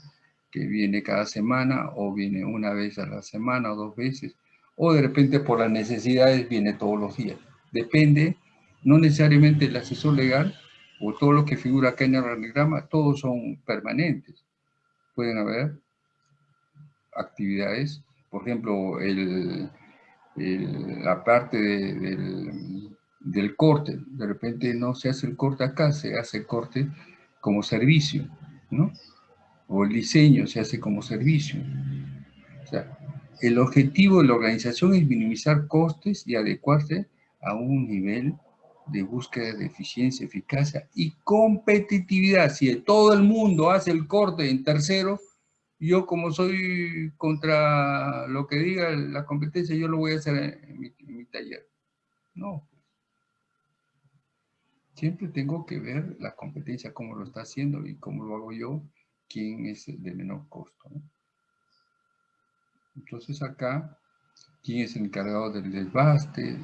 S1: que viene cada semana o viene una vez a la semana o dos veces, o de repente por las necesidades viene todos los días. Depende, no necesariamente el asesor legal o todo lo que figura acá en el organigrama, todos son permanentes. Pueden haber actividades, por ejemplo, el, la parte del, del corte, de repente no se hace el corte acá, se hace el corte como servicio, ¿no? o el diseño se hace como servicio. O sea, el objetivo de la organización es minimizar costes y adecuarse a un nivel de búsqueda de eficiencia, eficacia y competitividad. Si todo el mundo hace el corte en tercero, yo como soy contra lo que diga la competencia, yo lo voy a hacer en mi, taller. No. Siempre tengo que ver la competencia, cómo lo está haciendo y cómo lo hago yo, quién es el de menor costo. Entonces acá, quién es el encargado del desbaste,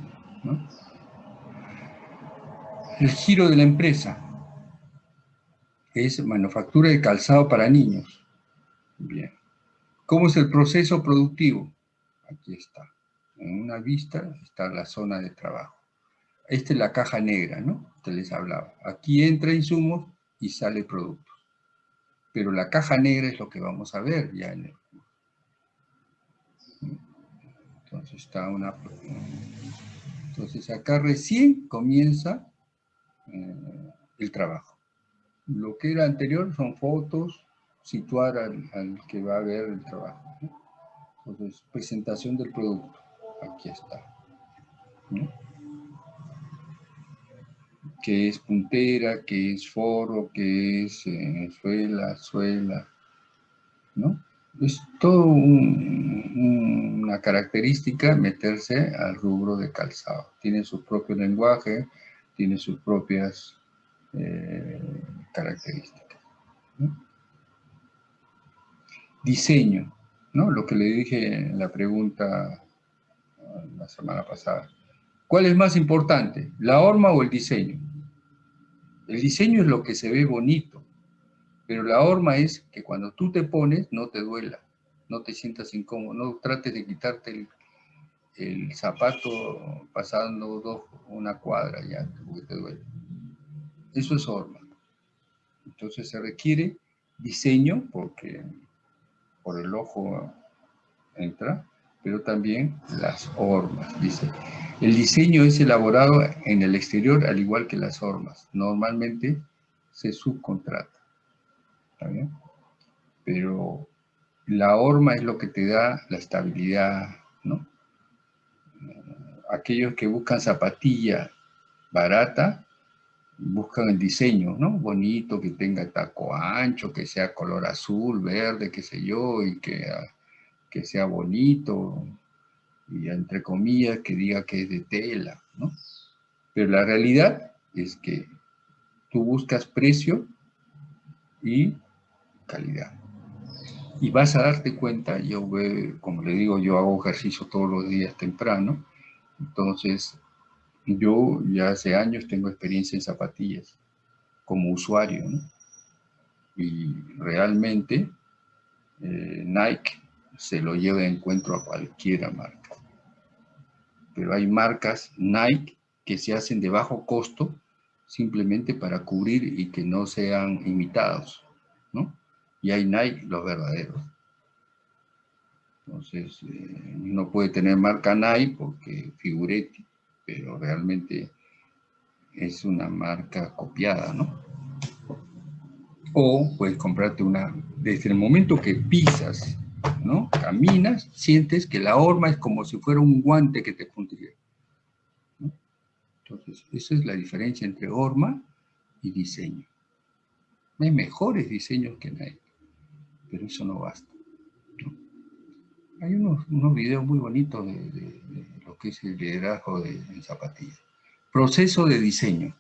S1: El giro de la empresa es manufactura de calzado para niños. Bien. ¿Cómo es el proceso productivo? Aquí está. En una vista está la zona de trabajo. Esta es la caja negra, ¿no? Te les hablaba. Aquí entra insumos y sale producto pero la caja negra es lo que vamos a ver ya en el Entonces está una... Entonces acá recién comienza eh, el trabajo. Lo que era anterior son fotos, situar al, que va a ver el trabajo. Entonces, presentación del producto. Aquí está que es puntera, que es forro, que es eh, suela, suela, ¿no? Es todo una característica meterse al rubro de calzado. Tiene su propio lenguaje, tiene sus propias eh, características. Diseño, ¿no? Lo que le dije en la pregunta la semana pasada. ¿Cuál es más importante, la horma o el diseño? El diseño es lo que se ve bonito, pero la horma es que cuando tú te pones no te duela, no te sientas incómodo, no trates de quitarte el, zapato pasando una cuadra ya, porque te duele. Eso es horma. Entonces se requiere diseño, porque por el ojo entra, pero también las hormas, dice. El diseño es elaborado en el exterior al igual que las hormas. Normalmente se subcontrata. Pero la horma es lo que te da la estabilidad, ¿no? Aquellos que buscan zapatilla barata, buscan el diseño, ¿no? Bonito, que tenga taco ancho, que sea color azul, verde, qué sé yo, y que, que sea bonito, y entre comillas que diga que es de tela, ¿no? Pero la realidad es que tú buscas precio y calidad. Y vas a darte cuenta, yo como le digo, yo hago ejercicio todos los días temprano, entonces yo ya hace años tengo experiencia en zapatillas como usuario, ¿no? Y realmente eh, Nike se lo lleva de encuentro a cualquiera marca pero hay marcas Nike que se hacen de bajo costo simplemente para cubrir y que no sean imitados, ¿no? Y hay Nike los verdaderos. Entonces, eh, no puede tener marca Nike porque figuretti, pero realmente es una marca copiada, ¿no? O puedes comprarte una, desde el momento que pisas ¿no? Caminas, sientes que la horma es como si fuera un guante que te pondría. Entonces, esa es la diferencia entre horma y diseño. Hay mejores diseños que nadie, pero eso no basta. Hay unos, unos videos muy bonitos de, lo que es el liderazgo de, en zapatillas. Proceso de diseño.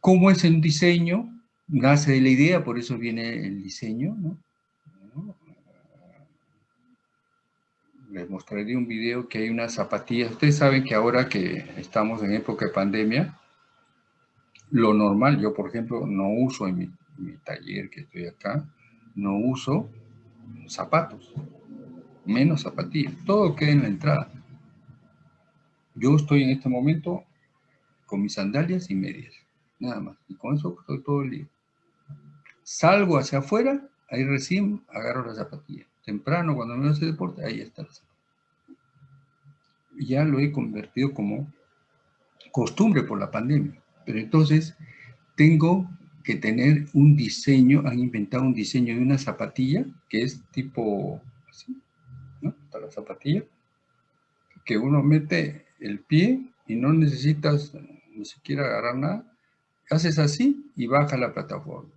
S1: ¿Cómo es el diseño? Nace de la idea, por eso viene el diseño, ¿no? Les mostraré un video que hay unas zapatillas. Ustedes saben que ahora que estamos en época de pandemia, lo normal, yo por ejemplo no uso en mi, mi taller que estoy acá, no uso zapatos, menos zapatillas, todo queda en la entrada. Yo estoy en este momento con mis sandalias y medias, nada más, y con eso estoy todo el día. Salgo hacia afuera, ahí recién agarro la zapatilla. Temprano, cuando me hace deporte, ahí está la zapatilla. Ya lo he convertido como costumbre por la pandemia. Pero entonces tengo que tener un diseño, han inventado un diseño de una zapatilla que es tipo así, ¿no? Está la zapatilla, que uno mete el pie y no necesitas ni siquiera agarrar nada, haces así y baja la plataforma.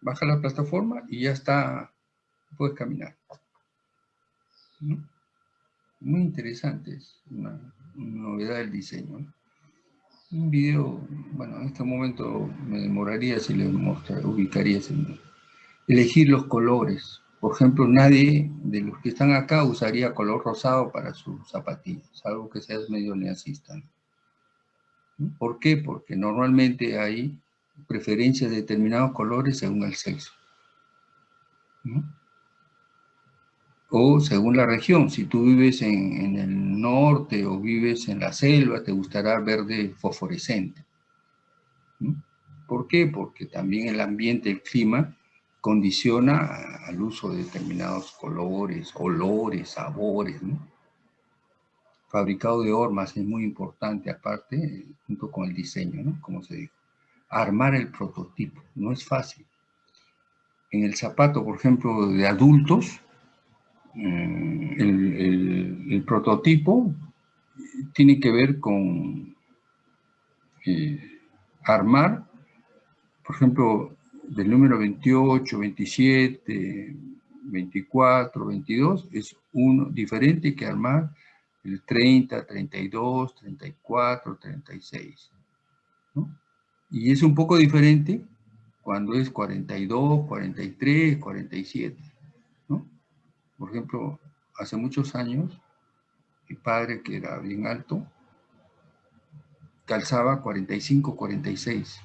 S1: Baja la plataforma y ya está, puedes caminar. Muy interesante, es una, novedad del diseño. Un video, bueno, en este momento me demoraría si le mostraría, ubicaría Elegir los colores. Por ejemplo, nadie de los que están acá usaría color rosado para sus zapatillas, algo que sea medio neacista. ¿Por qué? Porque normalmente hay preferencias de determinados colores según el sexo. ¿no? O según la región, si tú vives en, el norte o vives en la selva, te gustará verde fosforescente. ¿Por qué? Porque también el ambiente, el clima, condiciona al uso de determinados colores, olores, sabores. Fabricado de hormas es muy importante, aparte, junto con el diseño, ¿no? Como se dijo. Armar el prototipo, no es fácil. En el zapato, por ejemplo, de adultos, eh, el, prototipo tiene que ver con eh, armar, por ejemplo, del número 28, 27, 24, 22, es uno diferente que armar el 30, 32, 34, 36. Y es un poco diferente cuando es 42, 43, 47. Por ejemplo, hace muchos años, mi padre, que era bien alto, calzaba 45, 46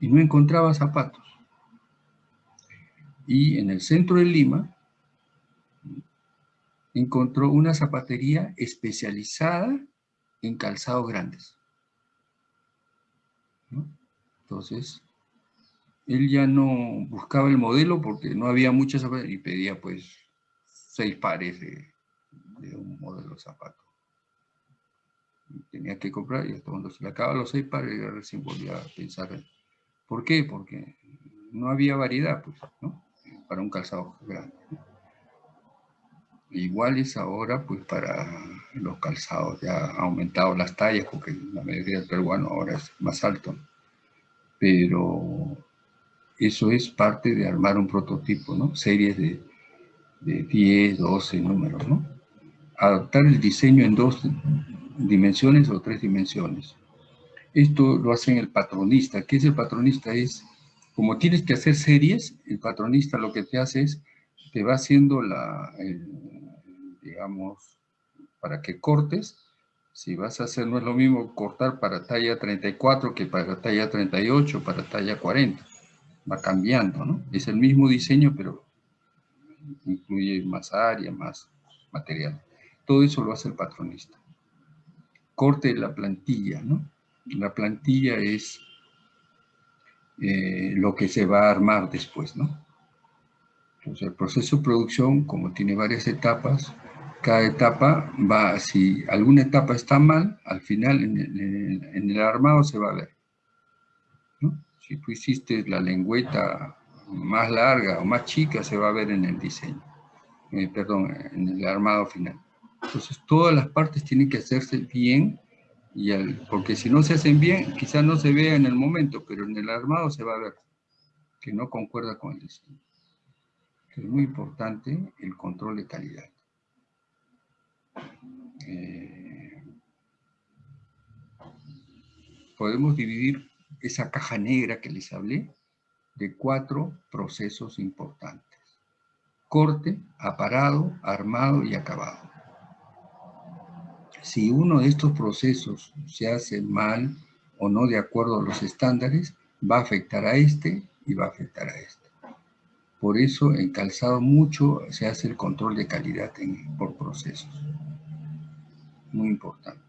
S1: y no encontraba zapatos. Y en el centro de Lima encontró una zapatería especializada en calzados grandes. Entonces, él ya no buscaba el modelo porque no había muchas zapaterías y pedía pues seis pares de, un modelo de zapato. tenía que comprar y cuando se le acababan los seis pares, ya recién volvía a pensar. ¿Por qué? Porque no había variedad, pues, ¿no? Para un calzado grande. Igual es ahora, pues, para los calzados. Ya ha aumentado las tallas, porque la mayoría del peruano ahora es más alto. Pero eso es parte de armar un prototipo, ¿no? Series de de 10, 12 números, ¿no? Adaptar el diseño en dos dimensiones o tres dimensiones. Esto lo hace el patronista. ¿Qué es el patronista? Es, como tienes que hacer series, el patronista lo que te hace es, te va haciendo la, digamos, para que cortes, si vas a hacer, no es lo mismo cortar para talla 34 que para talla 38, para talla 40. Va cambiando, ¿no? Es el mismo diseño, pero incluye más área, más material. Todo eso lo hace el patronista. Corte de la plantilla, ¿no? La plantilla es eh, lo que se va a armar después, ¿no? Entonces, el proceso de producción, como tiene varias etapas, cada etapa va, si alguna etapa está mal, al final en el, armado se va a ver. Si tú hiciste la lengüeta más larga o más chica se va a ver en el diseño, eh, perdón, en el armado final. Entonces todas las partes tienen que hacerse bien, y porque si no se hacen bien, quizás no se vea en el momento, pero en el armado se va a ver que no concuerda con el diseño. es muy importante, el control de calidad. Eh, podemos dividir esa caja negra que les hablé de cuatro procesos importantes. Corte, aparado, armado y acabado. Si uno de estos procesos se hace mal o no de acuerdo a los estándares, va a afectar a este y va a afectar a este. Por eso en calzado mucho se hace el control de calidad por procesos. Muy importante.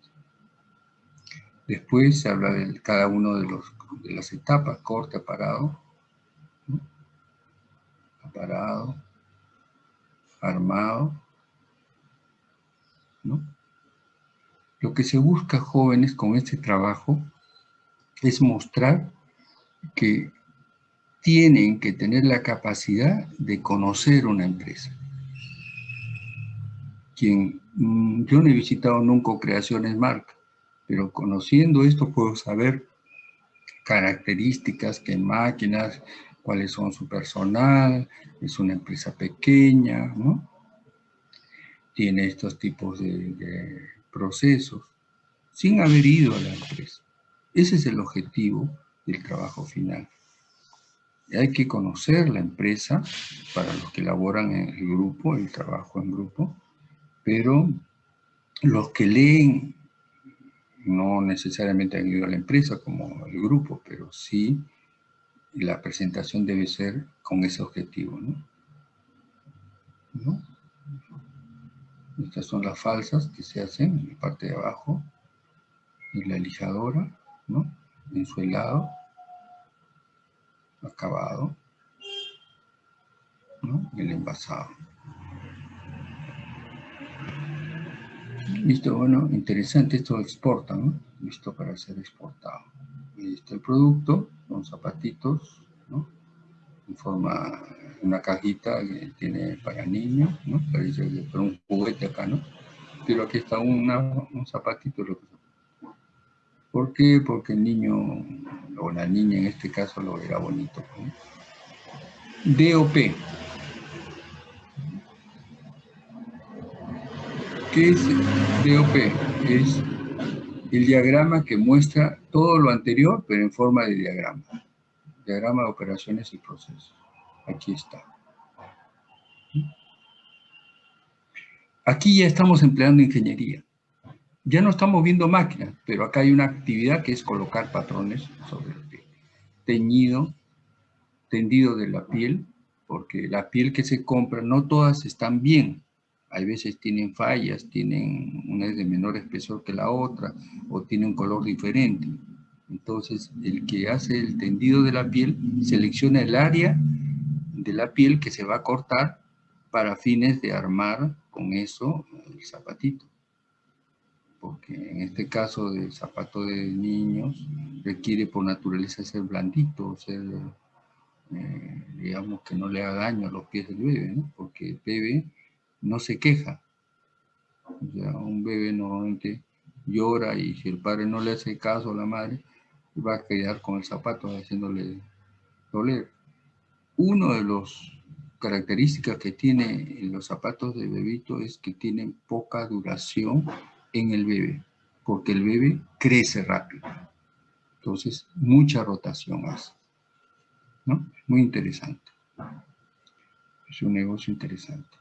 S1: Después se habla de cada uno de, los, de las etapas, corte, aparado, aparado, armado, ¿no? Lo que se busca, jóvenes, con este trabajo es mostrar que tienen que tener la capacidad de conocer una empresa. Quien, mm, yo no he visitado nunca Creaciones Marca, pero conociendo esto puedo saber características, qué máquinas, cuáles son su personal, es una empresa pequeña, ¿no? Tiene estos tipos de procesos, sin haber ido a la empresa. Ese es el objetivo del trabajo final. Hay que conocer la empresa para los que laboran en el grupo, el trabajo en grupo, pero los que leen no necesariamente han ido a la empresa como el grupo, pero sí la presentación debe ser con ese objetivo, ¿no? Estas son las falsas que se hacen en la parte de abajo, y la lijadora, ¿no? En su helado, acabado, ¿no? El envasado. Listo, bueno, interesante, esto exporta, ¿no? Listo para ser exportado. Está el producto, son zapatitos, ¿no? En forma, una cajita que tiene para niños, ¿no? Parece que un juguete acá, ¿no? Pero aquí está una, un zapatito. ¿Por qué? Porque el niño, o la niña en este caso, lo verá bonito. ¿no? DOP. ¿Qué es DOP? Es el diagrama que muestra todo lo anterior, pero en forma de diagrama. Diagrama de operaciones y procesos. Aquí está. Aquí ya estamos empleando ingeniería. Ya no estamos viendo máquinas, pero acá hay una actividad que es colocar patrones sobre el. Teñido, tendido de la piel, porque la piel que se compra, no todas están bien hay veces tienen fallas, tienen una es de menor espesor que la otra, o tiene un color diferente. Entonces, el que hace el tendido de la piel selecciona el área de la piel que se va a cortar para fines de armar con eso el zapatito. Porque en este caso del zapato de niños requiere por naturaleza ser blandito, ser, eh, digamos, que no le haga daño a los pies del bebé, ¿no? porque el bebé no se queja. Un bebé normalmente llora y si el padre no le hace caso a la madre, va a quedar con el zapato haciéndole doler. Uno de los características que tiene los zapatos de bebito es que tienen poca duración en el bebé, porque el bebé crece rápido. Entonces, mucha rotación hace. ¿no? Muy interesante. Es un negocio interesante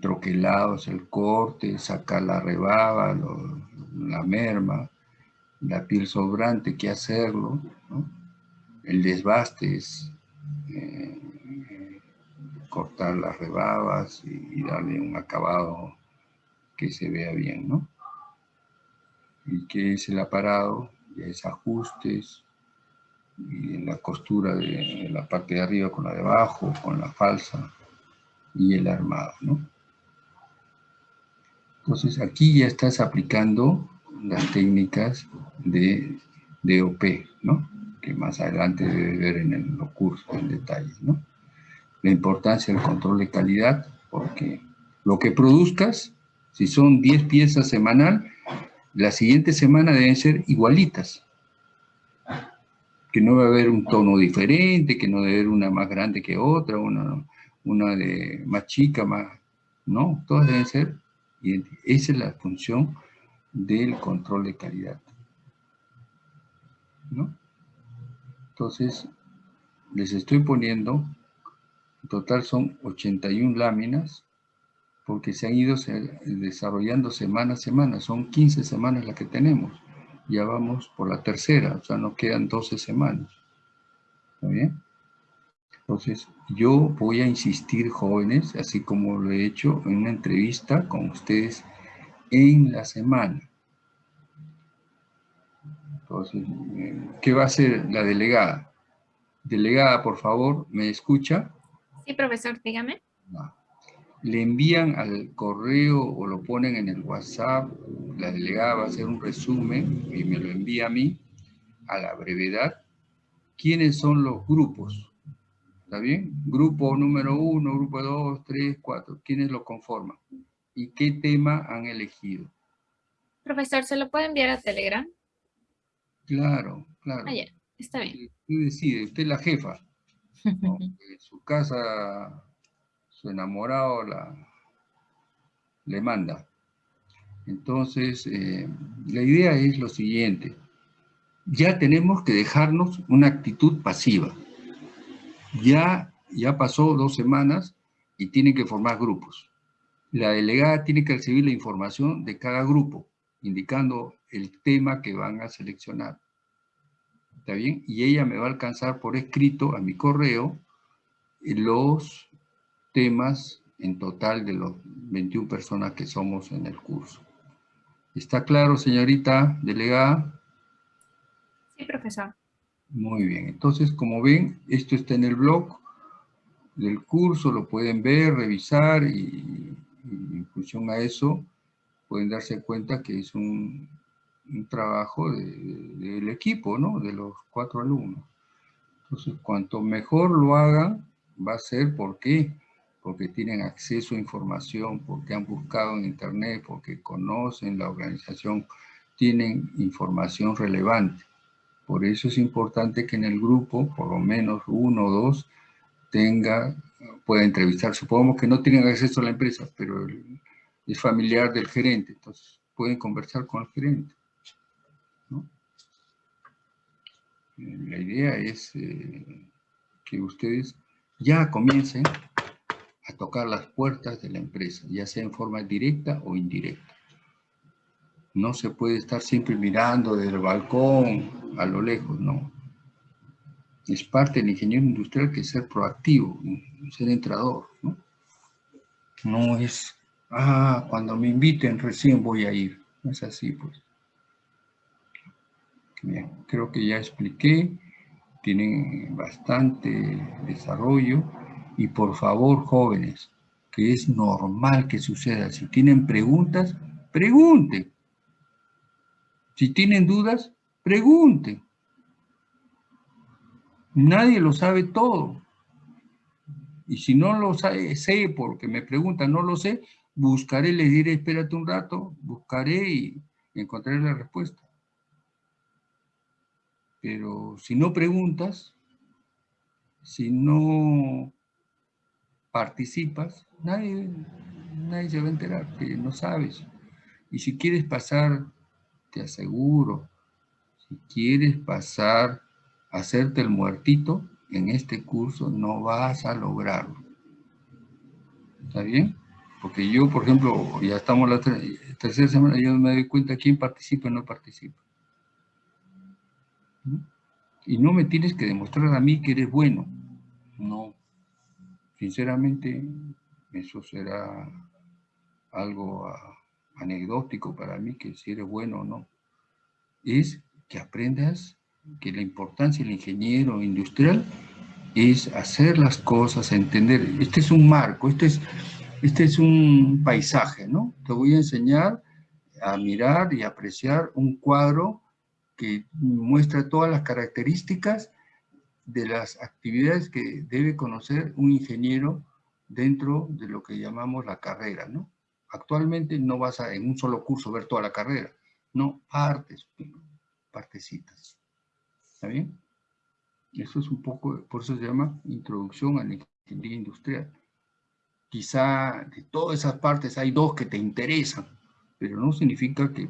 S1: troquelados, el corte, sacar la rebaba, la merma, la piel sobrante, que hacerlo, el desbaste es eh, cortar las rebabas y, darle un acabado que se vea bien, ¿no? Y que es el aparado, ya es ajustes, y la costura de la parte de arriba con la de abajo, con la falsa, y el armado, ¿no? Entonces aquí ya estás aplicando las técnicas de DOP, ¿no? Que más adelante debes ver en los cursos en detalle, ¿no? La importancia del control de calidad, porque lo que produzcas, si son 10 piezas semanal, la siguiente semana deben ser igualitas. Que no va a haber un tono diferente, que no debe haber una más grande que otra, una una de más chica, más... No, todas deben ser idénticas. Esa es la función del control de calidad. ¿No? Entonces, les estoy poniendo, en total son 81 láminas, porque se han ido desarrollando semana a semana, son 15 semanas las que tenemos, ya vamos por la tercera, o sea, nos quedan 12 semanas. ¿Está bien? Entonces, yo voy a insistir, jóvenes, así como lo he hecho en una entrevista con ustedes en la semana. Entonces, ¿qué va a hacer la delegada? Delegada, por favor, ¿me escucha?
S8: Sí, profesor, dígame.
S1: Le envían al correo o lo ponen en el WhatsApp, la delegada va a hacer un resumen y me lo envía a mí, a la brevedad, quiénes son los grupos ¿Está bien? Grupo número uno, grupo dos, tres, cuatro. ¿Quiénes lo conforman? ¿Y qué tema han elegido?
S8: Profesor, ¿se lo puede enviar a Telegram?
S1: Claro, claro.
S8: Ah, ya. Está bien.
S1: Usted decide, usted es la jefa. En su casa, su enamorado la, le manda. Entonces, eh, la idea es lo siguiente. Ya tenemos que dejarnos una actitud pasiva. Ya, ya pasó dos semanas y tienen que formar grupos. La delegada tiene que recibir la información de cada grupo, indicando el tema que van a seleccionar. ¿Está bien? Y ella me va a alcanzar por escrito a mi correo los temas en total de los 21 personas que somos en el curso. ¿Está claro, señorita delegada?
S8: Sí, profesor.
S1: Muy bien, entonces como ven, esto está en el blog del curso, lo pueden ver, revisar y, en función a eso pueden darse cuenta que es un, trabajo del equipo, ¿no? De los cuatro alumnos. Entonces, cuanto mejor lo hagan, va a ser, ¿por? Porque tienen acceso a información, porque han buscado en internet, porque conocen la organización, tienen información relevante. Por eso es importante que en el grupo, por lo menos uno o dos, tenga, pueda entrevistar. Supongamos que no tienen acceso a la empresa, pero es familiar del gerente, entonces pueden conversar con el gerente. Eh, la idea es eh, que ustedes ya comiencen a tocar las puertas de la empresa, ya sea en forma directa o indirecta. No se puede estar siempre mirando desde el balcón a lo lejos, no. Es parte del ingeniero industrial que es ser proactivo, ser entrador, ¿no? No es, ah, cuando me inviten recién voy a ir. No es así, pues. Bien, creo que ya expliqué, tienen bastante desarrollo y por favor, jóvenes, que es normal que suceda. Si tienen preguntas, pregunten. Si tienen dudas, pregunten. Nadie lo sabe todo. Y si no lo sabe, sé porque me preguntan, no lo sé, buscaré, les diré, espérate un rato, buscaré y encontraré la respuesta. Pero si no preguntas, si no participas, nadie, nadie se va a enterar que no sabes. Y si quieres pasar te aseguro, si quieres pasar, a hacerte el muertito, en este curso no vas a lograrlo. ¿Está bien? Porque yo, por ejemplo, ya estamos la tercera semana, yo me doy cuenta quién participa y no participa. Y no me tienes que demostrar a mí que eres bueno. No. Sinceramente, eso será algo anecdótico para mí, que si eres bueno o no, es que aprendas que la importancia del ingeniero industrial es hacer las cosas, entender. Este es un marco, este es, este es un paisaje, ¿no? Te voy a enseñar a mirar y apreciar un cuadro que muestra todas las características de las actividades que debe conocer un ingeniero dentro de lo que llamamos la carrera, ¿no? Actualmente no vas a en un solo curso ver toda la carrera, no, partes, partecitas. ¿Está bien? Eso es un poco, por eso se llama introducción a la ingeniería industrial. quizá de todas esas partes hay dos que te interesan, pero no significa que,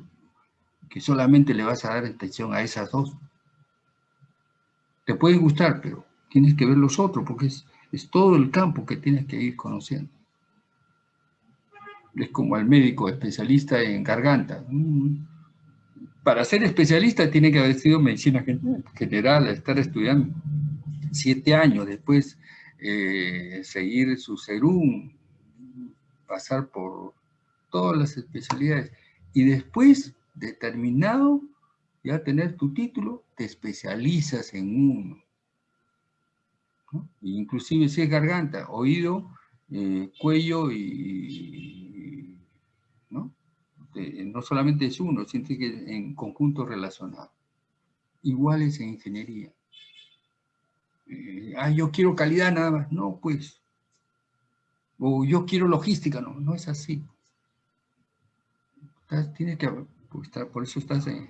S1: que solamente le vas a dar atención a esas dos. Te pueden gustar, pero tienes que ver los otros, porque es, es todo el campo que tienes que ir conociendo. Es como el médico especialista en garganta. Mm. Para ser especialista tiene que haber sido medicina general, estar estudiando siete años, después eh, seguir su serum, pasar por todas las especialidades. Y después, determinado, ya tener tu título, te especializas en uno. Inclusive si es garganta, oído, eh, cuello y, ¿no? No solamente es uno, sino que en conjunto relacionado. Iguales en ingeniería. Eh, ah, yo quiero calidad nada más. No, pues. O yo quiero logística. No, no es así. tienes que, pues, por eso estás en,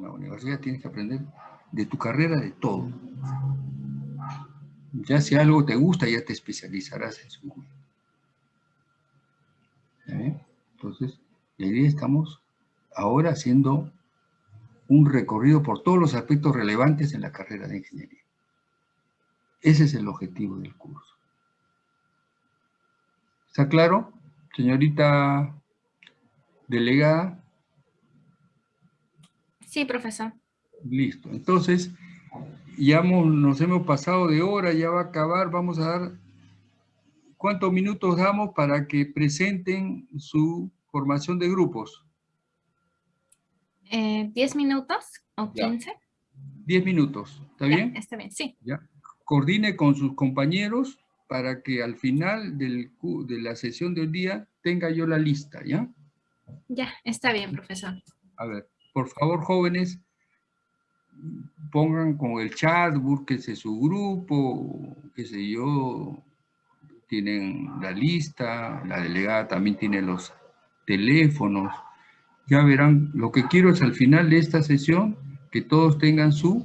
S1: la universidad, tienes que aprender de tu carrera de todo. Ya si algo te gusta, ya te especializarás en su Entonces, la idea estamos ahora haciendo un recorrido por todos los aspectos relevantes en la carrera de ingeniería. Ese es el objetivo del curso. ¿Está claro, señorita delegada?
S8: Sí, profesor.
S1: Listo. Entonces, ya nos hemos pasado de hora, ya va a acabar. Vamos a dar... ¿Cuántos minutos damos para que presenten su formación de grupos?
S8: Eh, ¿Diez minutos o quince?
S1: Diez minutos, ¿está bien?
S8: Está bien, sí.
S1: Ya. Coordine con sus compañeros para que al final del, de la sesión del día tenga yo la lista, ¿ya?
S8: Ya, está bien, profesor.
S1: A ver, por favor, jóvenes, pongan con el chat, búsquese su grupo, qué sé yo, tienen la lista, la delegada también tiene los teléfonos, ya verán, lo que quiero es al final de esta sesión que todos tengan su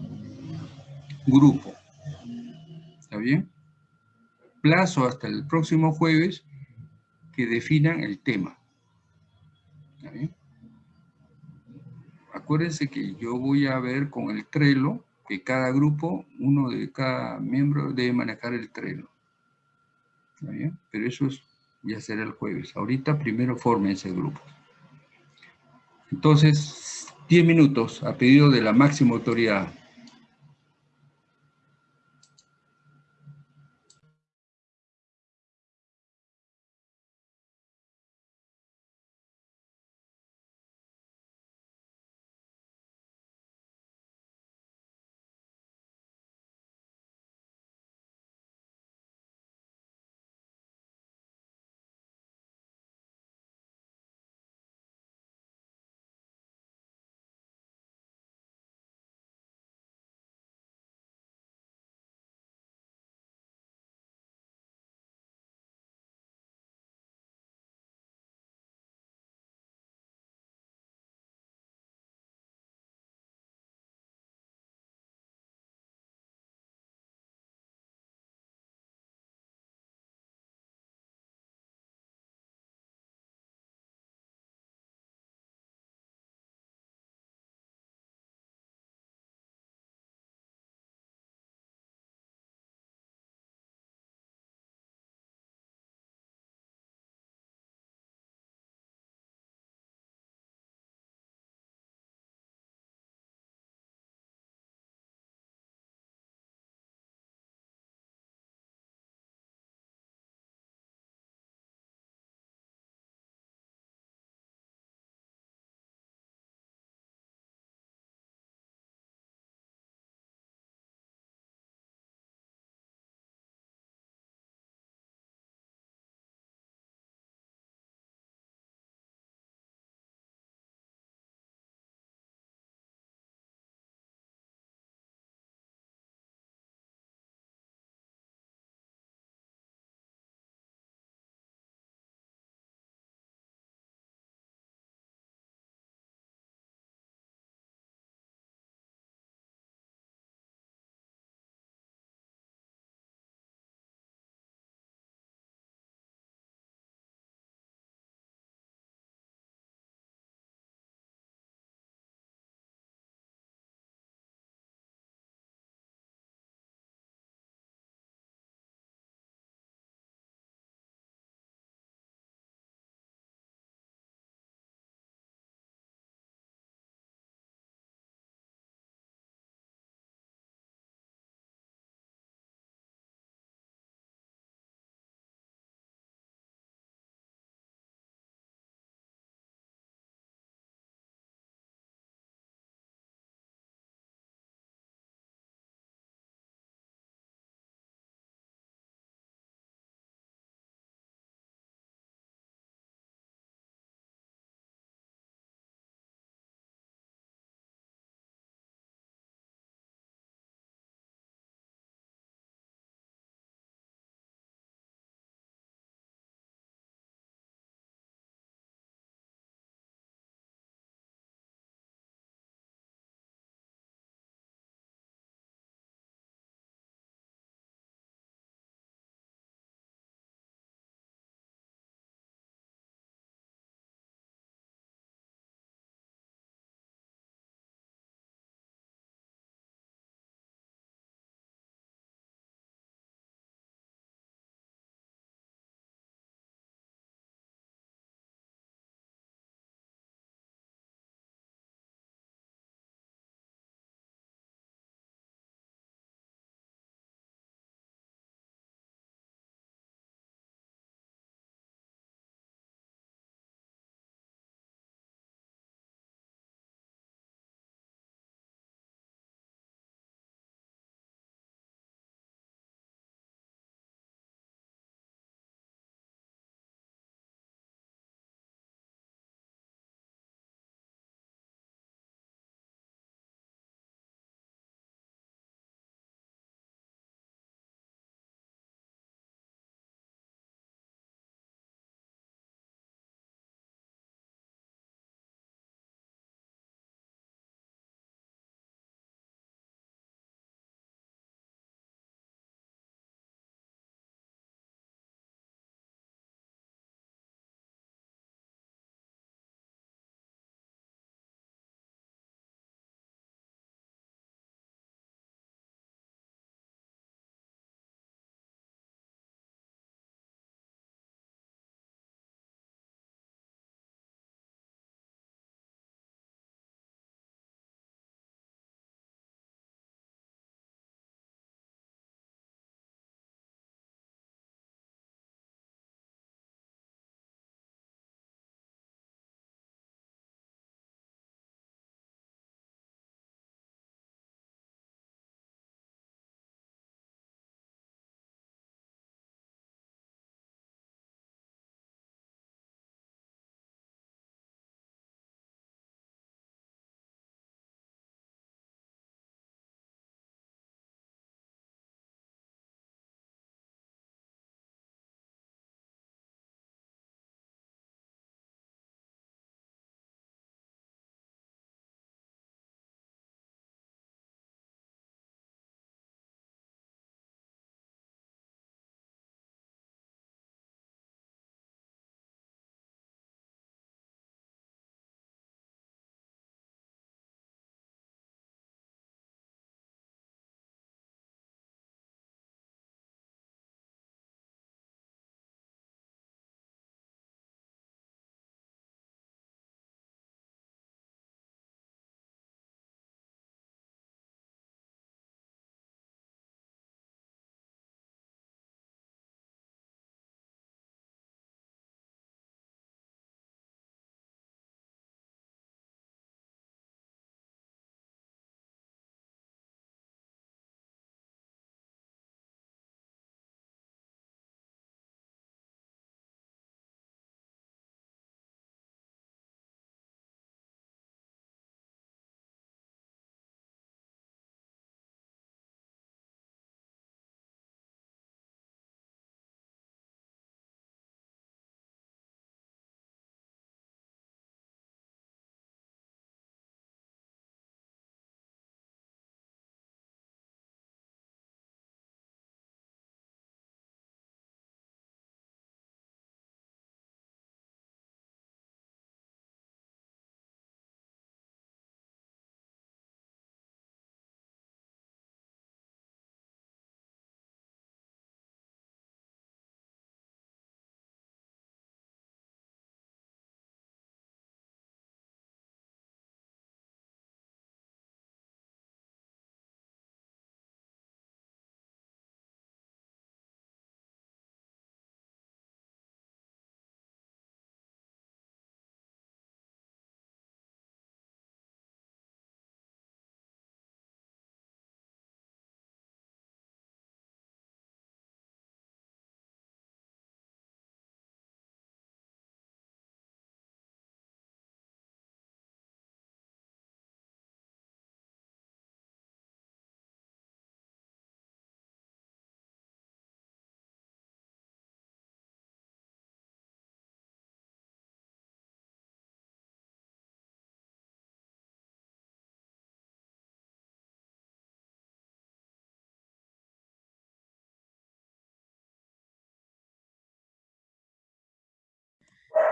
S1: grupo, ¿está bien? Plazo hasta el próximo jueves que definan el tema, ¿está bien? acuérdense que yo voy a ver con el Trello que cada grupo, uno de cada miembro debe manejar el Trello. ¿Está bien? Pero eso ya será el jueves. Ahorita primero ese grupo. Entonces, 10 minutos a pedido de la máxima autoridad.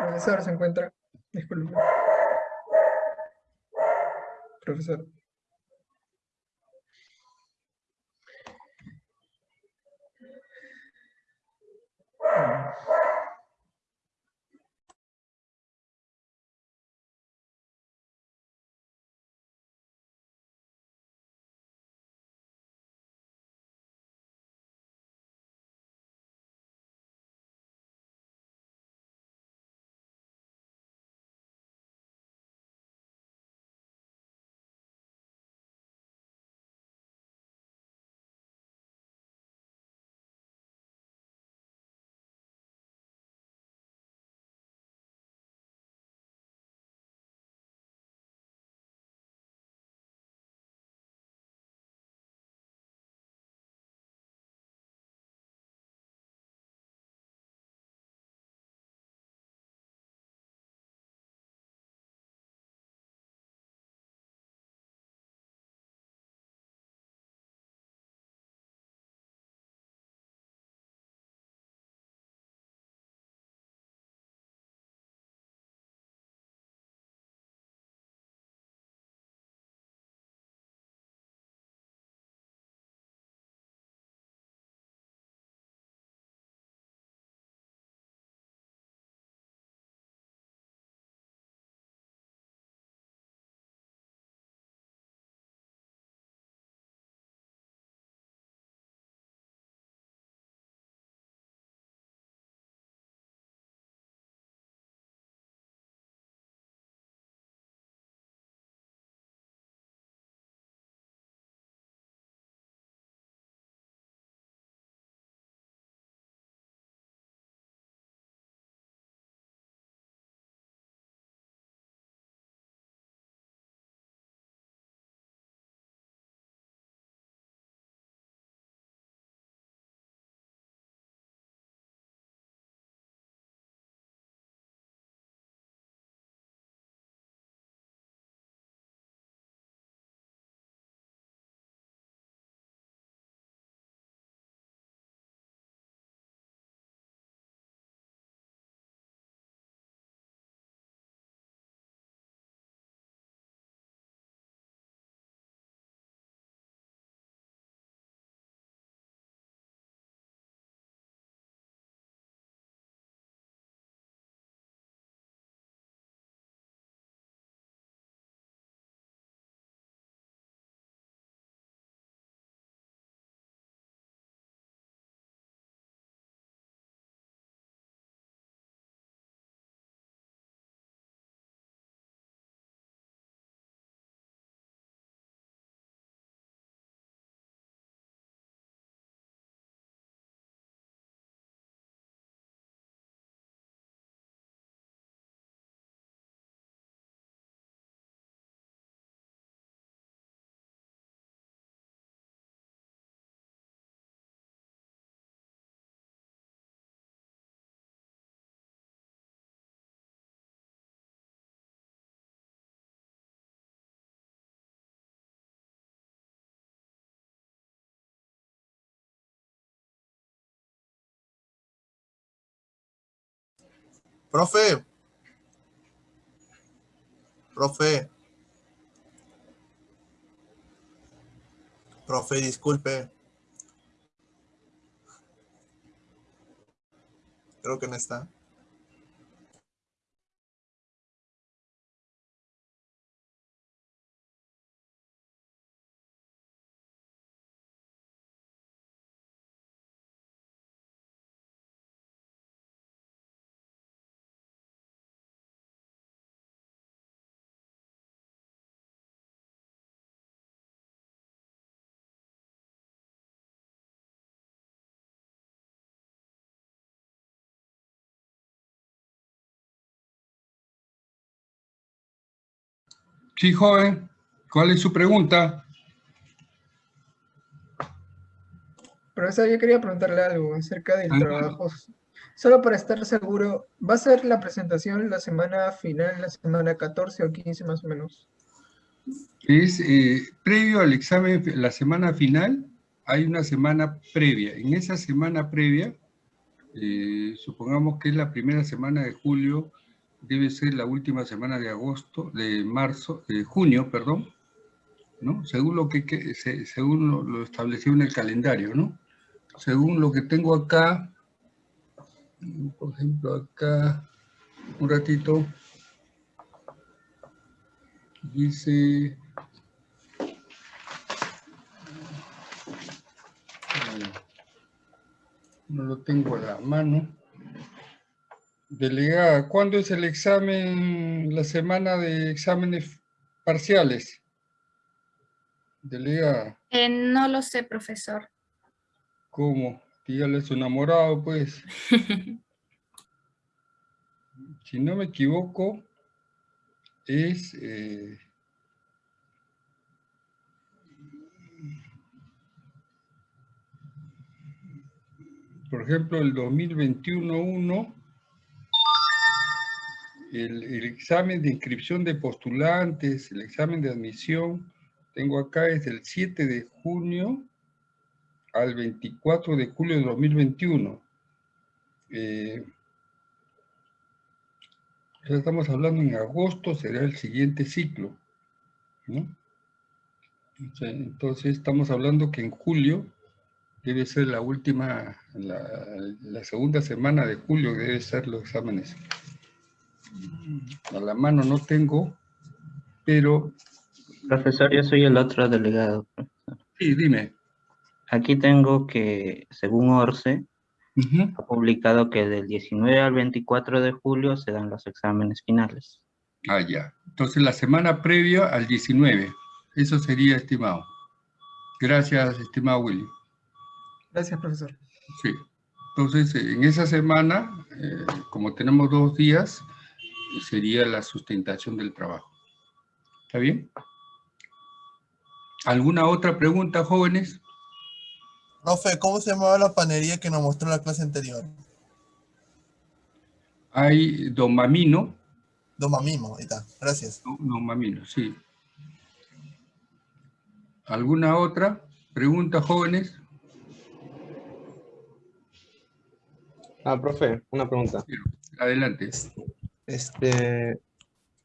S6: Profesor, ¿se encuentra? Disculpe. Profesor.
S11: Profe. Profe. Profe, disculpe. Creo que no está.
S1: Sí, joven. ¿Cuál es su pregunta?
S6: Profesor, yo quería preguntarle algo acerca del trabajo. Solo para estar seguro, ¿va a ser la presentación la semana final, la semana 14 o 15 más o menos?
S1: Es eh, previo al examen, la semana final, hay una semana previa. En esa semana previa, eh, supongamos que es la primera semana de julio, debe ser la última semana de agosto, de marzo, de junio, perdón, ¿no? Según lo que, según lo, lo establecido en el calendario, ¿no? Según lo que tengo acá, por ejemplo, acá, un ratito, dice... No lo tengo a la mano. Delegada, ¿cuándo es el examen, la semana de exámenes parciales? Delegada.
S8: Eh, no lo sé, profesor.
S1: ¿Cómo? Dígale a su enamorado, pues. si no me equivoco, es... Eh, por ejemplo, el 2021-1, el, examen de inscripción de postulantes, el examen de admisión, tengo acá es del 7 de junio al 24 de julio de 2021. Eh, ya estamos hablando en agosto, será el siguiente ciclo. ¿no? Entonces estamos hablando que en julio debe ser la última, la, la, segunda semana de julio debe ser los exámenes. A la mano no tengo, pero...
S3: Profesor, yo soy el otro delegado.
S1: Sí, dime.
S3: Aquí tengo que, según ORCE, ha publicado que del 19 al 24 de julio se dan los exámenes finales.
S1: Ah, ya. Entonces la semana previa al 19. Eso sería estimado. Gracias, estimado Willy.
S12: Gracias, profesor.
S1: Sí. Entonces, en esa semana, eh, como tenemos dos días, sería la sustentación del trabajo. ¿Está bien? ¿Alguna otra pregunta, jóvenes?
S11: Profe, ¿cómo se llamaba la panería que nos mostró en la clase anterior?
S1: Hay domamino.
S11: Domamimo, ahí está. Gracias.
S1: Domamino, sí. ¿Alguna otra pregunta, jóvenes?
S13: Ah, profe, una pregunta.
S1: Adelante.
S13: Este,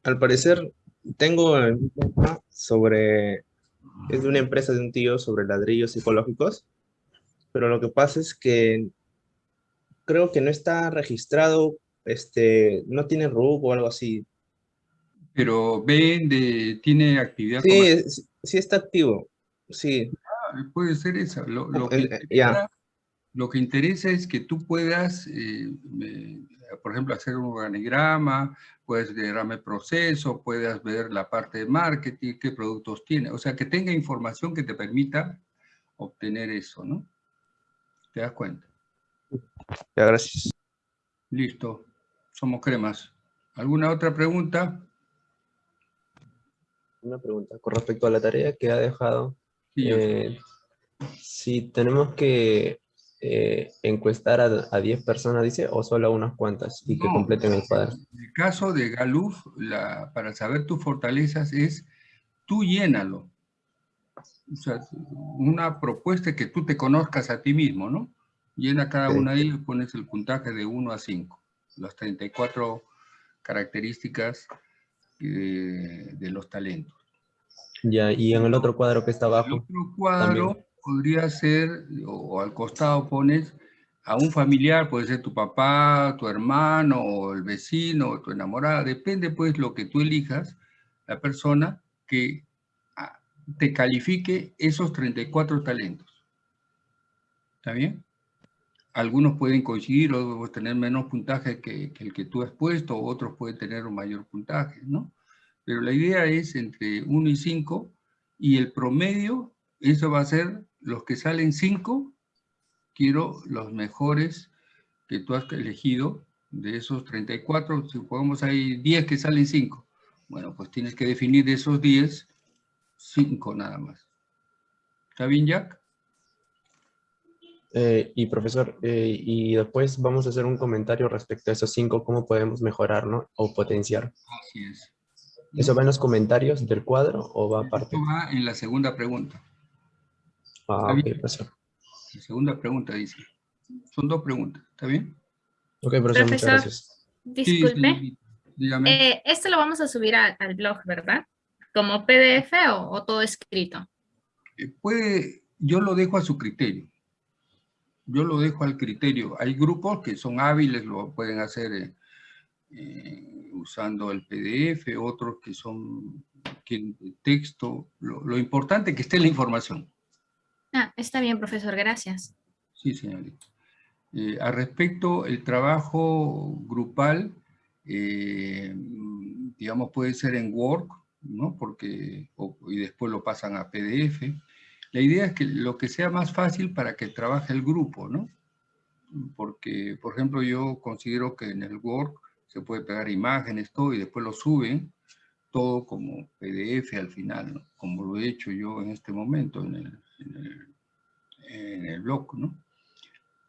S13: al parecer, tengo un tema sobre, es de una empresa de un tío sobre ladrillos psicológicos, pero lo que pasa es que creo que no está registrado, este, no tiene RUC o algo así.
S1: Pero vende, tiene actividad.
S13: Sí, sí está activo, sí.
S1: Ah, puede ser eso. Lo, lo que ya. Lo que interesa es que tú puedas, eh, eh, por ejemplo, hacer un organigrama, puedes diagrama el proceso, puedas ver la parte de marketing, qué productos tiene, o sea, que tenga información que te permita obtener eso, ¿no? ¿Te das cuenta?
S13: Ya, gracias.
S1: Listo, somos cremas. ¿Alguna otra pregunta?
S13: Una pregunta con respecto a la tarea que ha dejado.
S1: Sí,
S13: eh, si tenemos que eh, encuestar a, 10 personas, dice, o solo a unas cuantas y que completen el cuadro?
S1: En el caso de Galuf, la, para saber tus fortalezas es, tú llénalo. O sea, una propuesta que tú te conozcas a ti mismo, ¿no? Llena cada una de ellas y pones el puntaje de 1 a 5. Las 34 características de, de los talentos.
S13: Ya, y en el otro cuadro que está abajo.
S1: El otro cuadro también podría ser, o, al costado pones a un familiar, puede ser tu papá, tu hermano, o el vecino, o tu enamorada, depende pues lo que tú elijas, la persona que ah, te califique esos 34 talentos. ¿Está bien? Algunos pueden coincidir o tener menos puntaje que, que el que tú has puesto, otros pueden tener un mayor puntaje, ¿no? Pero la idea es entre 1 y 5, y el promedio, eso va a ser los que salen 5, quiero los mejores que tú has elegido de esos 34, supongamos hay 10 que salen 5. Bueno, pues tienes que definir de esos 10, 5 nada más. ¿Está bien, Jack?
S13: Eh, y profesor, eh, y después vamos a hacer un comentario respecto a esos 5, cómo podemos mejorar ¿no? o potenciar.
S1: Así es.
S13: ¿Eso va en los comentarios del cuadro o va aparte?
S1: Eso va en la segunda pregunta.
S13: Ah, ok, profesor.
S1: La segunda pregunta dice. Son dos preguntas, ¿está bien?
S13: Ok, profesor, muchas gracias.
S8: Disculpe.
S1: Sí,
S8: Dígame. Eh, esto lo vamos a subir al blog, ¿verdad? ¿Como PDF o, todo escrito?
S1: Eh, puede, yo lo dejo a su criterio. Yo lo dejo al criterio. Hay grupos que son hábiles, lo pueden hacer eh, usando el PDF, otros que son que texto. Lo, lo importante es que esté la información.
S8: Ah, está bien, profesor, gracias.
S1: Sí, señorita. Eh, al respecto, el trabajo grupal, eh, digamos, puede ser en Word, ¿no? Porque, y después lo pasan a PDF. La idea es que lo que sea más fácil para que trabaje el grupo, ¿no? Porque, por ejemplo, yo considero que en el Word se puede pegar imágenes, todo, y después lo suben, todo como PDF al final, como lo he hecho yo en este momento en el, en el, en el blog, ¿no?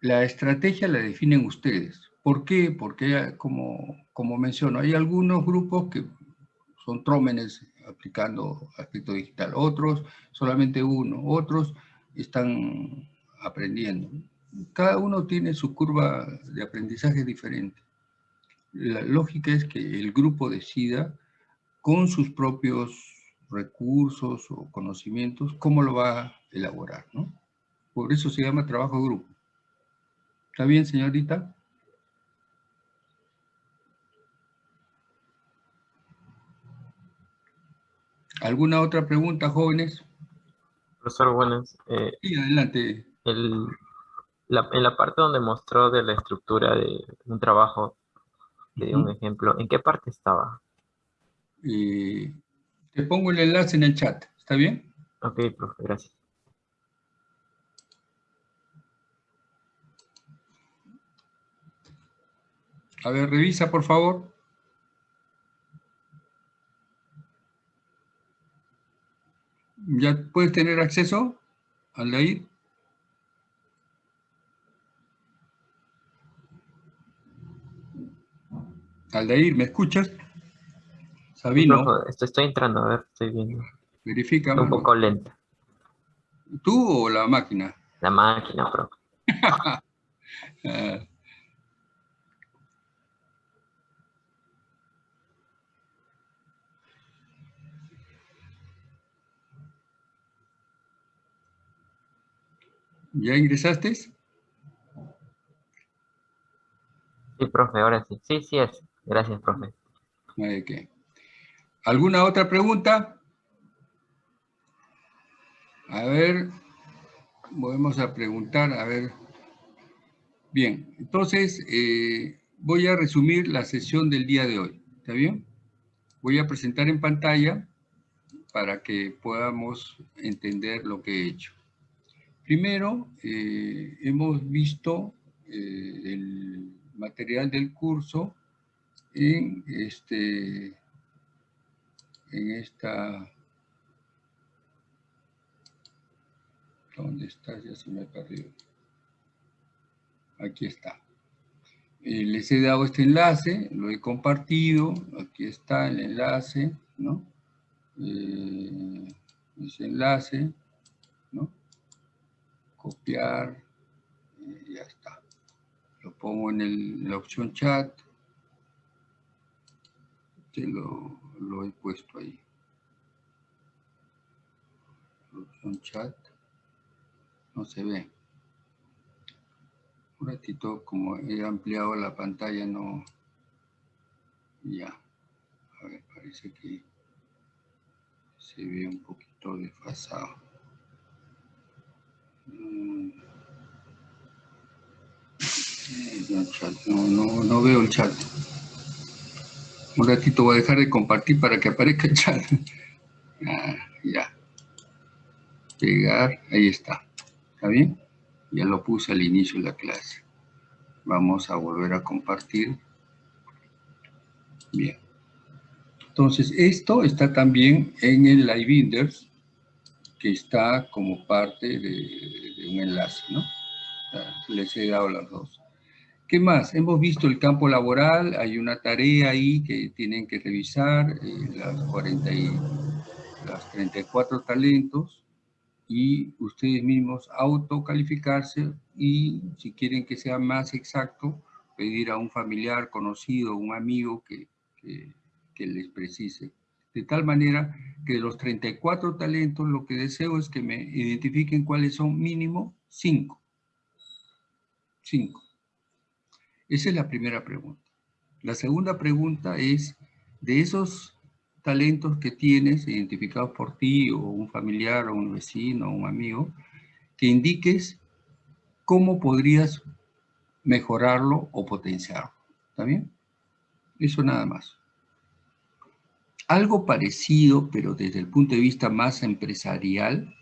S1: La estrategia la definen ustedes. ¿Por qué? Porque, como, como menciono, hay algunos grupos que son trómenes aplicando aspecto digital, otros solamente uno, otros están aprendiendo. Cada uno tiene su curva de aprendizaje diferente. La lógica es que el grupo decida con sus propios recursos o conocimientos cómo lo va elaborar, ¿no? Por eso se llama trabajo de grupo. ¿Está bien, señorita? ¿Alguna otra pregunta, jóvenes?
S14: Profesor, buenas.
S1: Eh, sí, adelante.
S14: en la parte donde mostró de la estructura de un trabajo, le un ejemplo, ¿en qué parte estaba?
S1: Eh, te pongo el enlace en el chat, ¿está bien?
S14: Ok, profe, gracias.
S1: A ver, revisa, por favor. ¿Ya puedes tener acceso al ahí? Aldair, ¿me escuchas?
S14: Sabino. estoy, entrando, a ver, estoy viendo.
S1: Verifica.
S14: un poco lenta.
S1: ¿Tú o la máquina?
S14: La máquina, profe.
S1: ¿Ya ingresaste? Sí,
S14: profe, ahora sí. Sí, sí es. Gracias, profe.
S1: ¿Alguna otra pregunta? A ver, volvemos a preguntar, a ver. Bien, entonces eh, voy a resumir la sesión del día de hoy, ¿está bien? Voy a presentar en pantalla para que podamos entender lo que he hecho. Primero, eh, hemos visto eh, el material del curso en, este, en esta... ¿Dónde está? Ya se me ha perdido. Aquí está. Eh, les he dado este enlace, lo he compartido, aquí está el enlace, ¿no? ese enlace. Copiar y ya está. Lo pongo en, la opción chat. Te lo, lo he puesto ahí. opción chat. No se ve. Un ratito, como he ampliado la pantalla, no... Ya. A ver, parece que se ve un poquito desfasado. No, no, veo el chat. Un ratito voy a dejar de compartir para que aparezca el chat. Ah, ya. Pegar, ahí está. ¿Está bien? Ya lo puse al inicio de la clase. Vamos a volver a compartir. Bien. Entonces, esto está también en el Live que está como parte de, un enlace, ¿no? Les he dado las dos. ¿Qué más? Hemos visto el campo laboral, hay una tarea ahí que tienen que revisar, eh, las, 40 y, las 34 talentos, y ustedes mismos autocalificarse y si quieren que sea más exacto, pedir a un familiar, conocido, un amigo que, que, que les precise. De tal manera que de los 34 talentos lo que deseo es que me identifiquen cuáles son mínimo 5. 5. Esa es la primera pregunta. La segunda pregunta es, de esos talentos que tienes identificados por ti o un familiar o un vecino o un amigo, que indiques cómo podrías mejorarlo o potenciarlo. ¿Está bien? Eso nada más. Algo parecido, pero desde el punto de vista más empresarial,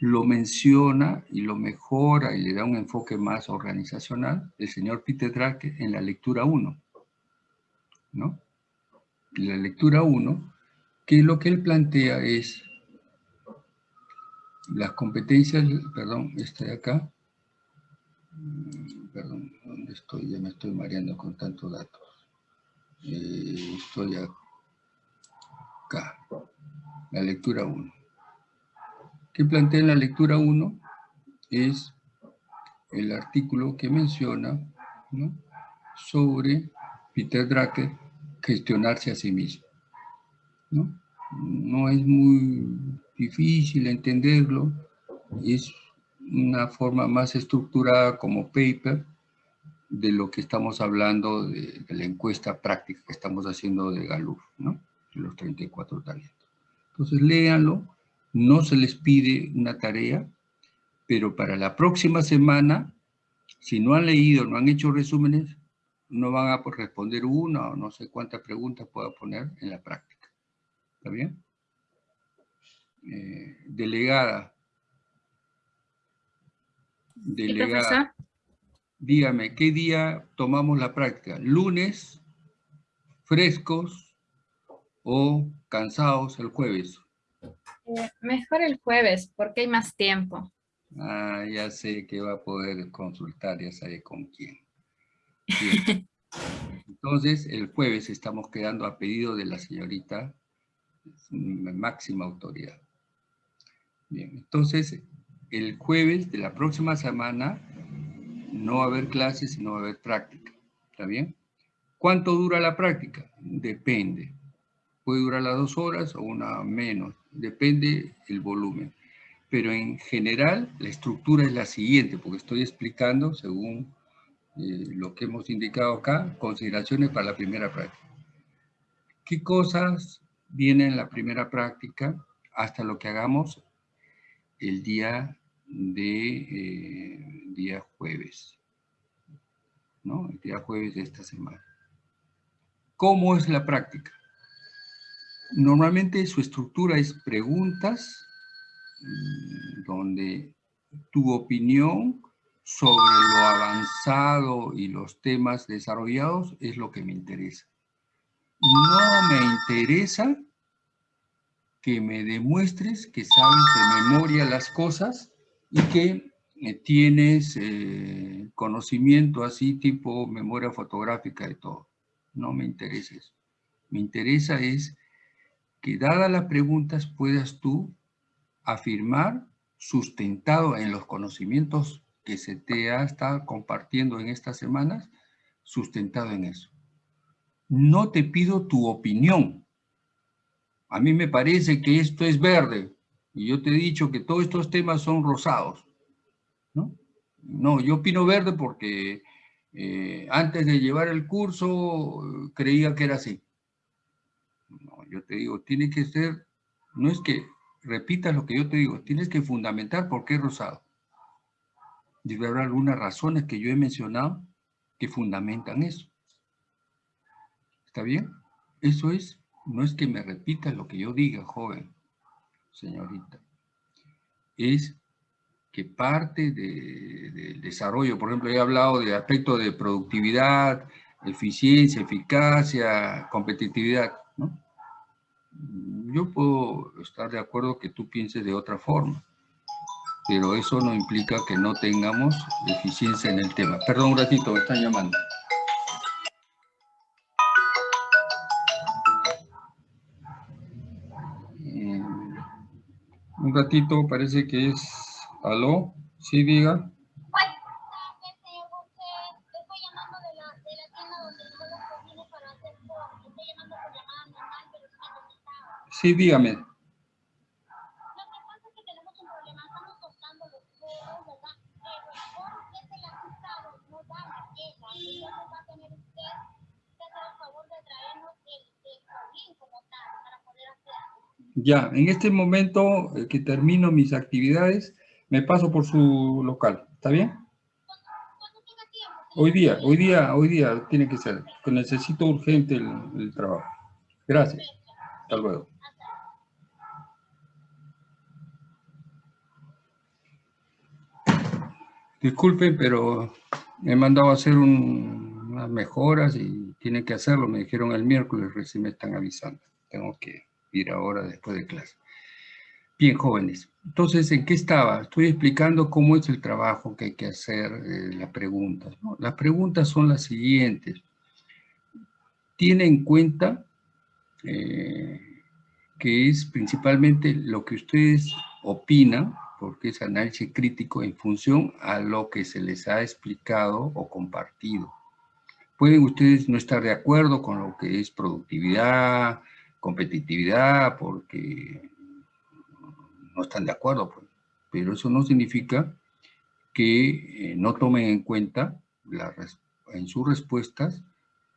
S1: lo menciona y lo mejora y le da un enfoque más organizacional el señor Peter Drake en la lectura 1. ¿No? La lectura 1, que lo que él plantea es las competencias, perdón, esta de acá, mm, perdón, ¿dónde estoy? Ya me estoy mareando con tantos datos. Eh, estoy acá, la lectura 1. ¿Qué plantea en la lectura 1? Es el artículo que menciona sobre Peter Drucker gestionarse a sí mismo. ¿no? es muy difícil entenderlo, es una forma más estructurada como paper de lo que estamos hablando de, la encuesta práctica que estamos haciendo de Gallup, ¿no? Los 34 talentos. Entonces léanlo, no se les pide una tarea, pero para la próxima semana, si no han leído, no han hecho resúmenes, no van a responder una o no sé cuántas preguntas pueda poner en la práctica. ¿Está bien? Eh, delegada. Delegada. Dígame, ¿qué día tomamos la práctica? ¿Lunes, frescos o cansados el jueves?
S8: Eh, mejor el jueves, porque hay más tiempo.
S1: Ah, ya sé que va a poder consultar, ya sabe con quién. Entonces, el jueves estamos quedando a pedido de la señorita máxima autoridad. Bien, entonces el jueves de la próxima semana no va a haber clases no va a haber práctica. ¿Está bien? ¿Cuánto dura la práctica? Depende. Puede durar las dos horas o una menos. Depende el volumen. Pero en general la estructura es la siguiente, porque estoy explicando según eh, lo que hemos indicado acá, consideraciones para la primera práctica. ¿Qué cosas vienen en la primera práctica hasta lo que hagamos el día de eh, día jueves, ¿no? El día jueves de esta semana. ¿Cómo es la práctica? Normalmente su estructura es preguntas, mm, donde tu opinión sobre lo avanzado y los temas desarrollados es lo que me interesa. No me interesa que me demuestres que sabes de memoria las cosas y que eh, tienes eh, conocimiento así tipo memoria fotográfica de todo. No me interesa eso. Me interesa es que dadas las preguntas puedas tú afirmar sustentado en los conocimientos que se te ha estado compartiendo en estas semanas, sustentado en eso. No te pido tu opinión, a mí me parece que esto es verde, y yo te he dicho que todos estos temas son rosados, ¿no? No, yo opino verde porque eh, antes de llevar el curso creía que era así. Yo te digo, tiene que ser, no es que repitas lo que yo te digo, tienes que fundamentar por qué rosado. Debe haber algunas razones que yo he mencionado que fundamentan eso. ¿Está bien? Eso es no es que me repita lo que yo diga, joven, señorita. Es que parte del desarrollo, por ejemplo, he hablado de aspectos de productividad, eficiencia, eficacia, competitividad. Yo puedo estar de acuerdo que tú pienses de otra forma, pero eso no implica que no tengamos eficiencia en el tema. Perdón un ratito, me están llamando. Un ratito, parece que es... ¿Aló? Sí, diga. Sí, dígame. Ya, en este momento eh, que termino mis actividades, me paso por su local. ¿Está bien? Hoy día, hoy día, hoy día tiene que ser. Necesito urgente el, trabajo. Gracias. Hasta luego. Disculpen, pero me he mandado a hacer unas mejoras y tienen que hacerlo. Me dijeron el miércoles, recién me están avisando. Tengo que ir ahora después de clase. Bien, jóvenes. Entonces, ¿en qué estaba? Estoy explicando cómo es el trabajo que hay que hacer, eh, las preguntas. Las preguntas son las siguientes. Tiene en cuenta eh, que es principalmente lo que ustedes opinan, porque es análisis crítico en función a lo que se les ha explicado o compartido. Pueden ustedes no estar de acuerdo con lo que es productividad, competitividad, porque no están de acuerdo, pues. pero eso no significa que eh, no tomen en cuenta en sus respuestas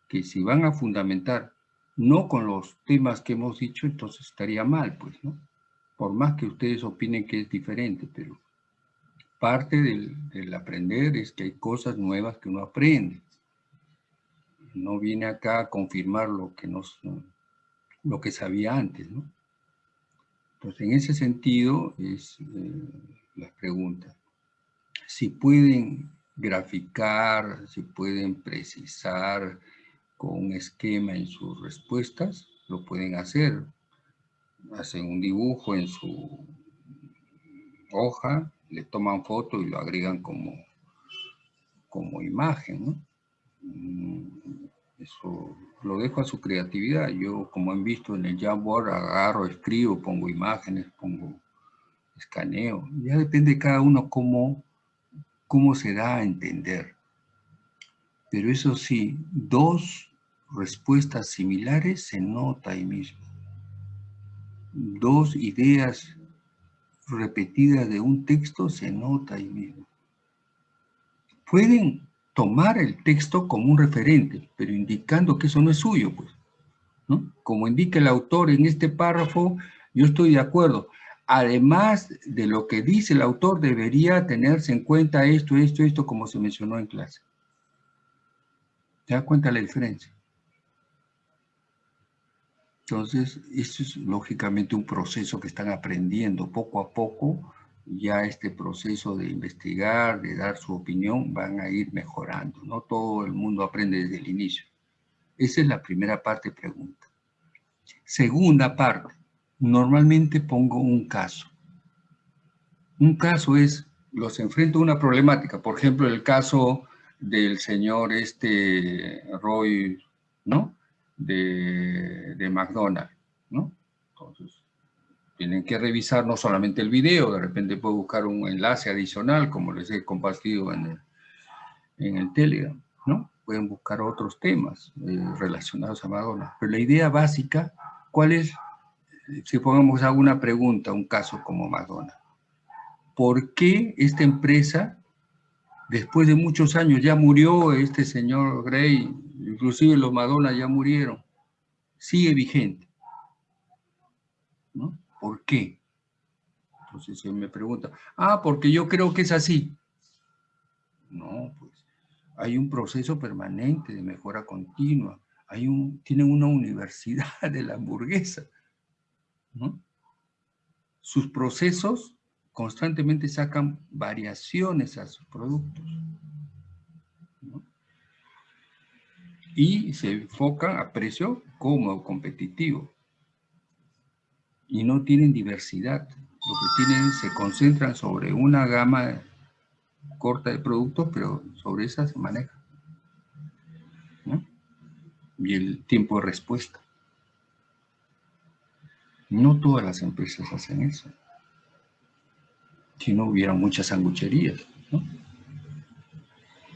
S1: que si van a fundamentar no con los temas que hemos dicho, entonces estaría mal, pues, ¿no? Por más que ustedes opinen que es diferente, pero parte del, aprender es que hay cosas nuevas que uno aprende. No viene acá a confirmar lo que nos, lo que sabía antes, ¿no? Entonces, en ese sentido es eh, la pregunta. Si pueden graficar, si pueden precisar con un esquema en sus respuestas, lo pueden hacer. Hacen un dibujo en su hoja, le toman foto y lo agregan como, como imagen. Mm, eso lo dejo a su creatividad. Yo, como han visto en el Jamboard, agarro, escribo, pongo imágenes, pongo escaneo. Ya depende de cada uno cómo, cómo se da a entender. Pero eso sí, dos respuestas similares se nota ahí mismo. Dos ideas repetidas de un texto se nota ahí mismo. Pueden tomar el texto como un referente, pero indicando que eso no es suyo, pues. ¿no? Como indica el autor en este párrafo, yo estoy de acuerdo. Además de lo que dice el autor, debería tenerse en cuenta esto, esto, esto, como se mencionó en clase. ¿Te das cuenta la diferencia? Entonces, esto es lógicamente un proceso que están aprendiendo poco a poco, ya este proceso de investigar, de dar su opinión, van a ir mejorando. No todo el mundo aprende desde el inicio. Esa es la primera parte pregunta. Segunda parte, normalmente pongo un caso. Un caso es, los enfrento a una problemática, por ejemplo, el caso del señor este Roy, ¿no? De, de McDonald's, ¿no? Entonces, tienen que revisar no solamente el video, de repente puedo buscar un enlace adicional, como les he compartido en el, en el Telegram, ¿no? Pueden buscar otros temas eh, relacionados a Madonna. Pero la idea básica, ¿cuál es? Si pongamos alguna pregunta, un caso como Madonna. ¿Por qué esta empresa, después de muchos años, ya murió este señor Gray, inclusive los Madonna ya murieron, sigue vigente? ¿No? ¿Por qué? Entonces él me pregunta, ah, porque yo creo que es así. No, pues hay un proceso permanente de mejora continua. Hay un, tienen una universidad de la hamburguesa. Sus procesos constantemente sacan variaciones a sus productos. Y se enfocan a precio cómodo, competitivo y no tienen diversidad. Lo que tienen, se concentran sobre una gama corta de productos, pero sobre esa se maneja. Y el tiempo de respuesta. No todas las empresas hacen eso. Si no hubiera muchas sangucherías.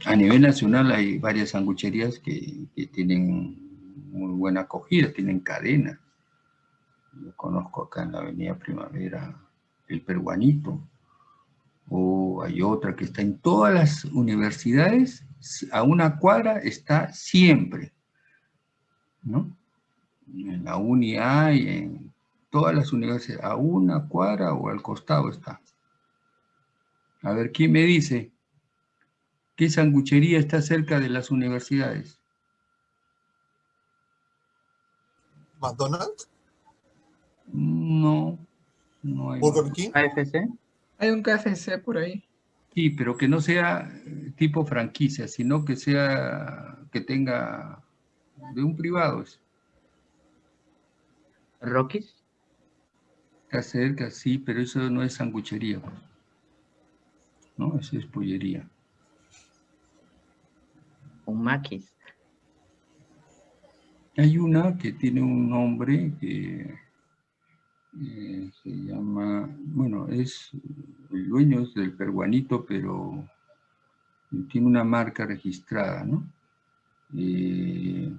S1: A nivel nacional hay varias sangucherías que, que tienen muy buena acogida, tienen cadena Yo conozco acá en la Avenida Primavera el peruanito, o hay otra que está en todas las universidades, a una cuadra está siempre, ¿no? En la UNI hay, en todas las universidades, a una cuadra o al costado está. A ver, ¿quién me dice qué sanguchería está cerca de las universidades?
S11: ¿McDonald's?
S1: No, no hay.
S11: ¿Burger King?
S3: ¿AFC?
S12: Hay un KFC por ahí.
S1: Sí, pero que no sea eh, tipo franquicia, sino que sea, que tenga de un privado. es.
S3: ¿Rockies?
S1: Está cerca, sí, pero eso no es sanguchería. pues. No, eso es pollería.
S3: ¿Un Maquis?
S1: Hay una que tiene un nombre que eh, se llama, bueno, es, el dueño es del peruanito, pero tiene una marca registrada, ¿no? Eh,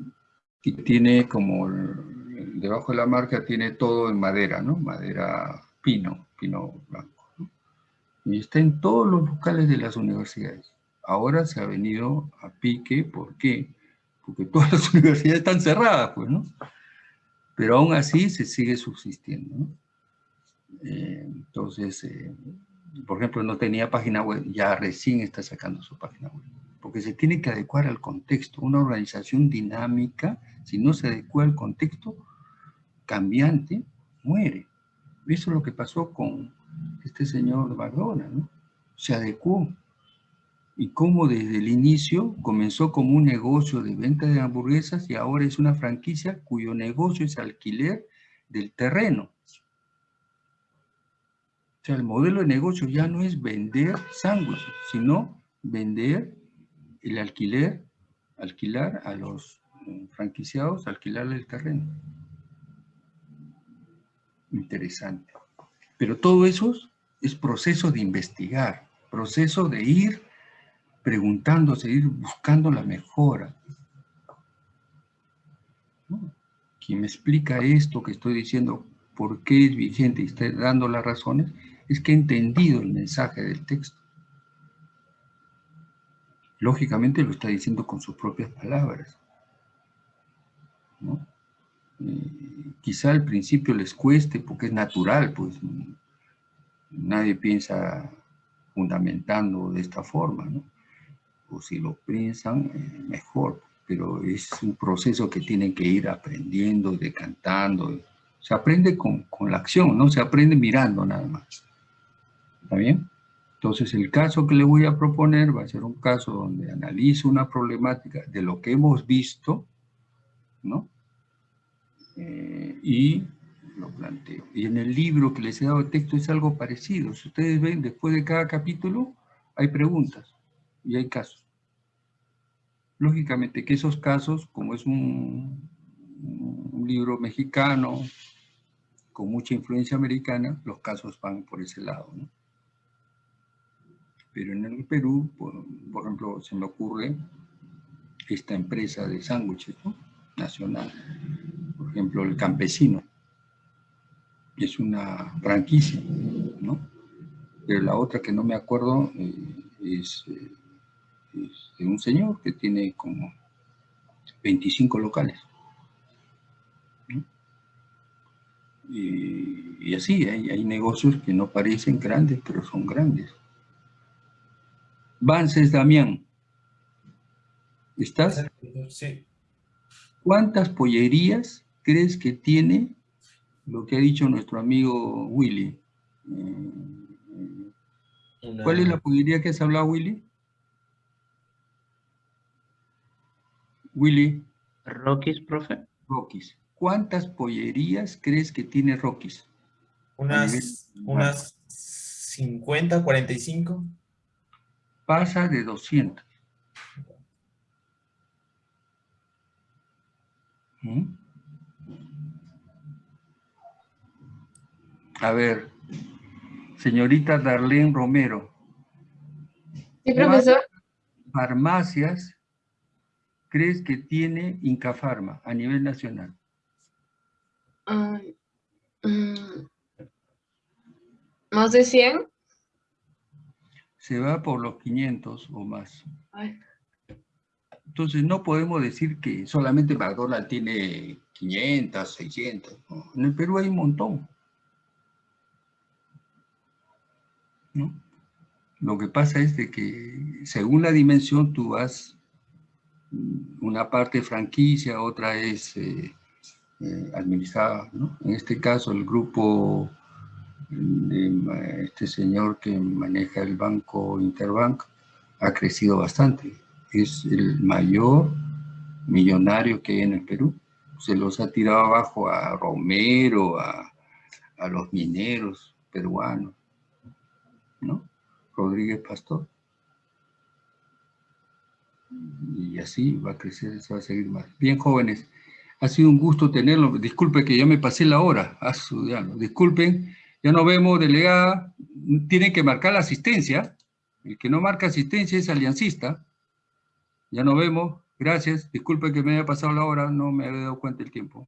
S1: y tiene como, debajo de la marca tiene todo en madera, ¿no? Madera pino, pino blanco, ¿no? Y está en todos los locales de las universidades. Ahora se ha venido a pique, ¿por qué? Porque todas las universidades están cerradas, pues, ¿no? Pero aún así se sigue subsistiendo, ¿no? Eh, entonces, eh, por ejemplo, no tenía página web, ya recién está sacando su página web. Porque se tiene que adecuar al contexto. Una organización dinámica, si no se adecua al contexto cambiante, muere. Eso es lo que pasó con este señor McDonald's, ¿no? Se adecuó. Y cómo desde el inicio comenzó como un negocio de venta de hamburguesas y ahora es una franquicia cuyo negocio es alquiler del terreno. O sea, el modelo de negocio ya no es vender sándwiches, sino vender el alquiler, alquilar a los eh, franquiciados, alquilarle el terreno. Interesante. Pero todo eso es proceso de investigar, proceso de ir preguntándose, ir buscando la mejora. Quien me explica esto que estoy diciendo, por qué es vigente y está dando las razones, es que he entendido el mensaje del texto. Lógicamente lo está diciendo con sus propias palabras. Eh, quizá al principio les cueste porque es natural, pues nadie piensa fundamentando de esta forma, ¿no? Si lo piensan, eh, mejor, pero es un proceso que tienen que ir aprendiendo, decantando. Se aprende con, con la acción, no se aprende mirando nada más. ¿Está bien? Entonces el caso que le voy a proponer va a ser un caso donde analizo una problemática de lo que hemos visto, ¿no? Eh, y lo planteo. Y en el libro que les he dado de texto es algo parecido. Si ustedes ven, después de cada capítulo hay preguntas y hay casos. Lógicamente que esos casos, como es un, libro mexicano con mucha influencia americana, los casos van por ese lado, ¿no? Pero en el Perú, por, por ejemplo, se me ocurre esta empresa de sándwiches nacional, por ejemplo, el campesino, es una franquicia, ¿no? Pero la otra que no me acuerdo eh, es, eh, es de un señor que tiene como 25 locales. ¿no? Y, y así, hay, hay negocios que no parecen grandes, pero son grandes. Vances Damián. ¿Estás?
S10: Sí.
S1: ¿Cuántas pollerías crees que tiene lo que ha dicho nuestro amigo Willy? Eh, ¿Cuál es la pollería que has hablado, Willy? Willy.
S3: Rockies, profe.
S1: Rockies. ¿Cuántas pollerías crees que tiene Rockies?
S10: Unas, unas 50, 45.
S1: Pasa de 200. ¿Mm? A ver, señorita Darlene Romero.
S7: Sí, profesor.
S1: ¿Cuántas farmacias crees que tiene Incafarma a nivel nacional?
S7: Mm, ¿Más de 100?
S1: Se va por los 500 o más. Entonces no podemos decir que solamente McDonald's tiene 500, 600. En el Perú hay un montón. Lo que pasa es de que según la dimensión tú vas, una parte franquicia, otra es eh, eh, administrada. En este caso el grupo de este señor que maneja el banco Interbank ha crecido bastante. Es el mayor millonario que hay en el Perú. Se los ha tirado abajo a Romero, a, a los mineros peruanos. ¿no? Rodríguez Pastor. Y así va a crecer, se va a seguir más. Bien, jóvenes, ha sido un gusto tenerlo. Disculpe que ya me pasé la hora. a estudiarlo. Disculpen, ya nos vemos, delegada. Tienen que marcar la asistencia. El que no marca asistencia es aliancista. Ya nos vemos. Gracias. Disculpe que me haya pasado la hora, no me había dado cuenta el tiempo.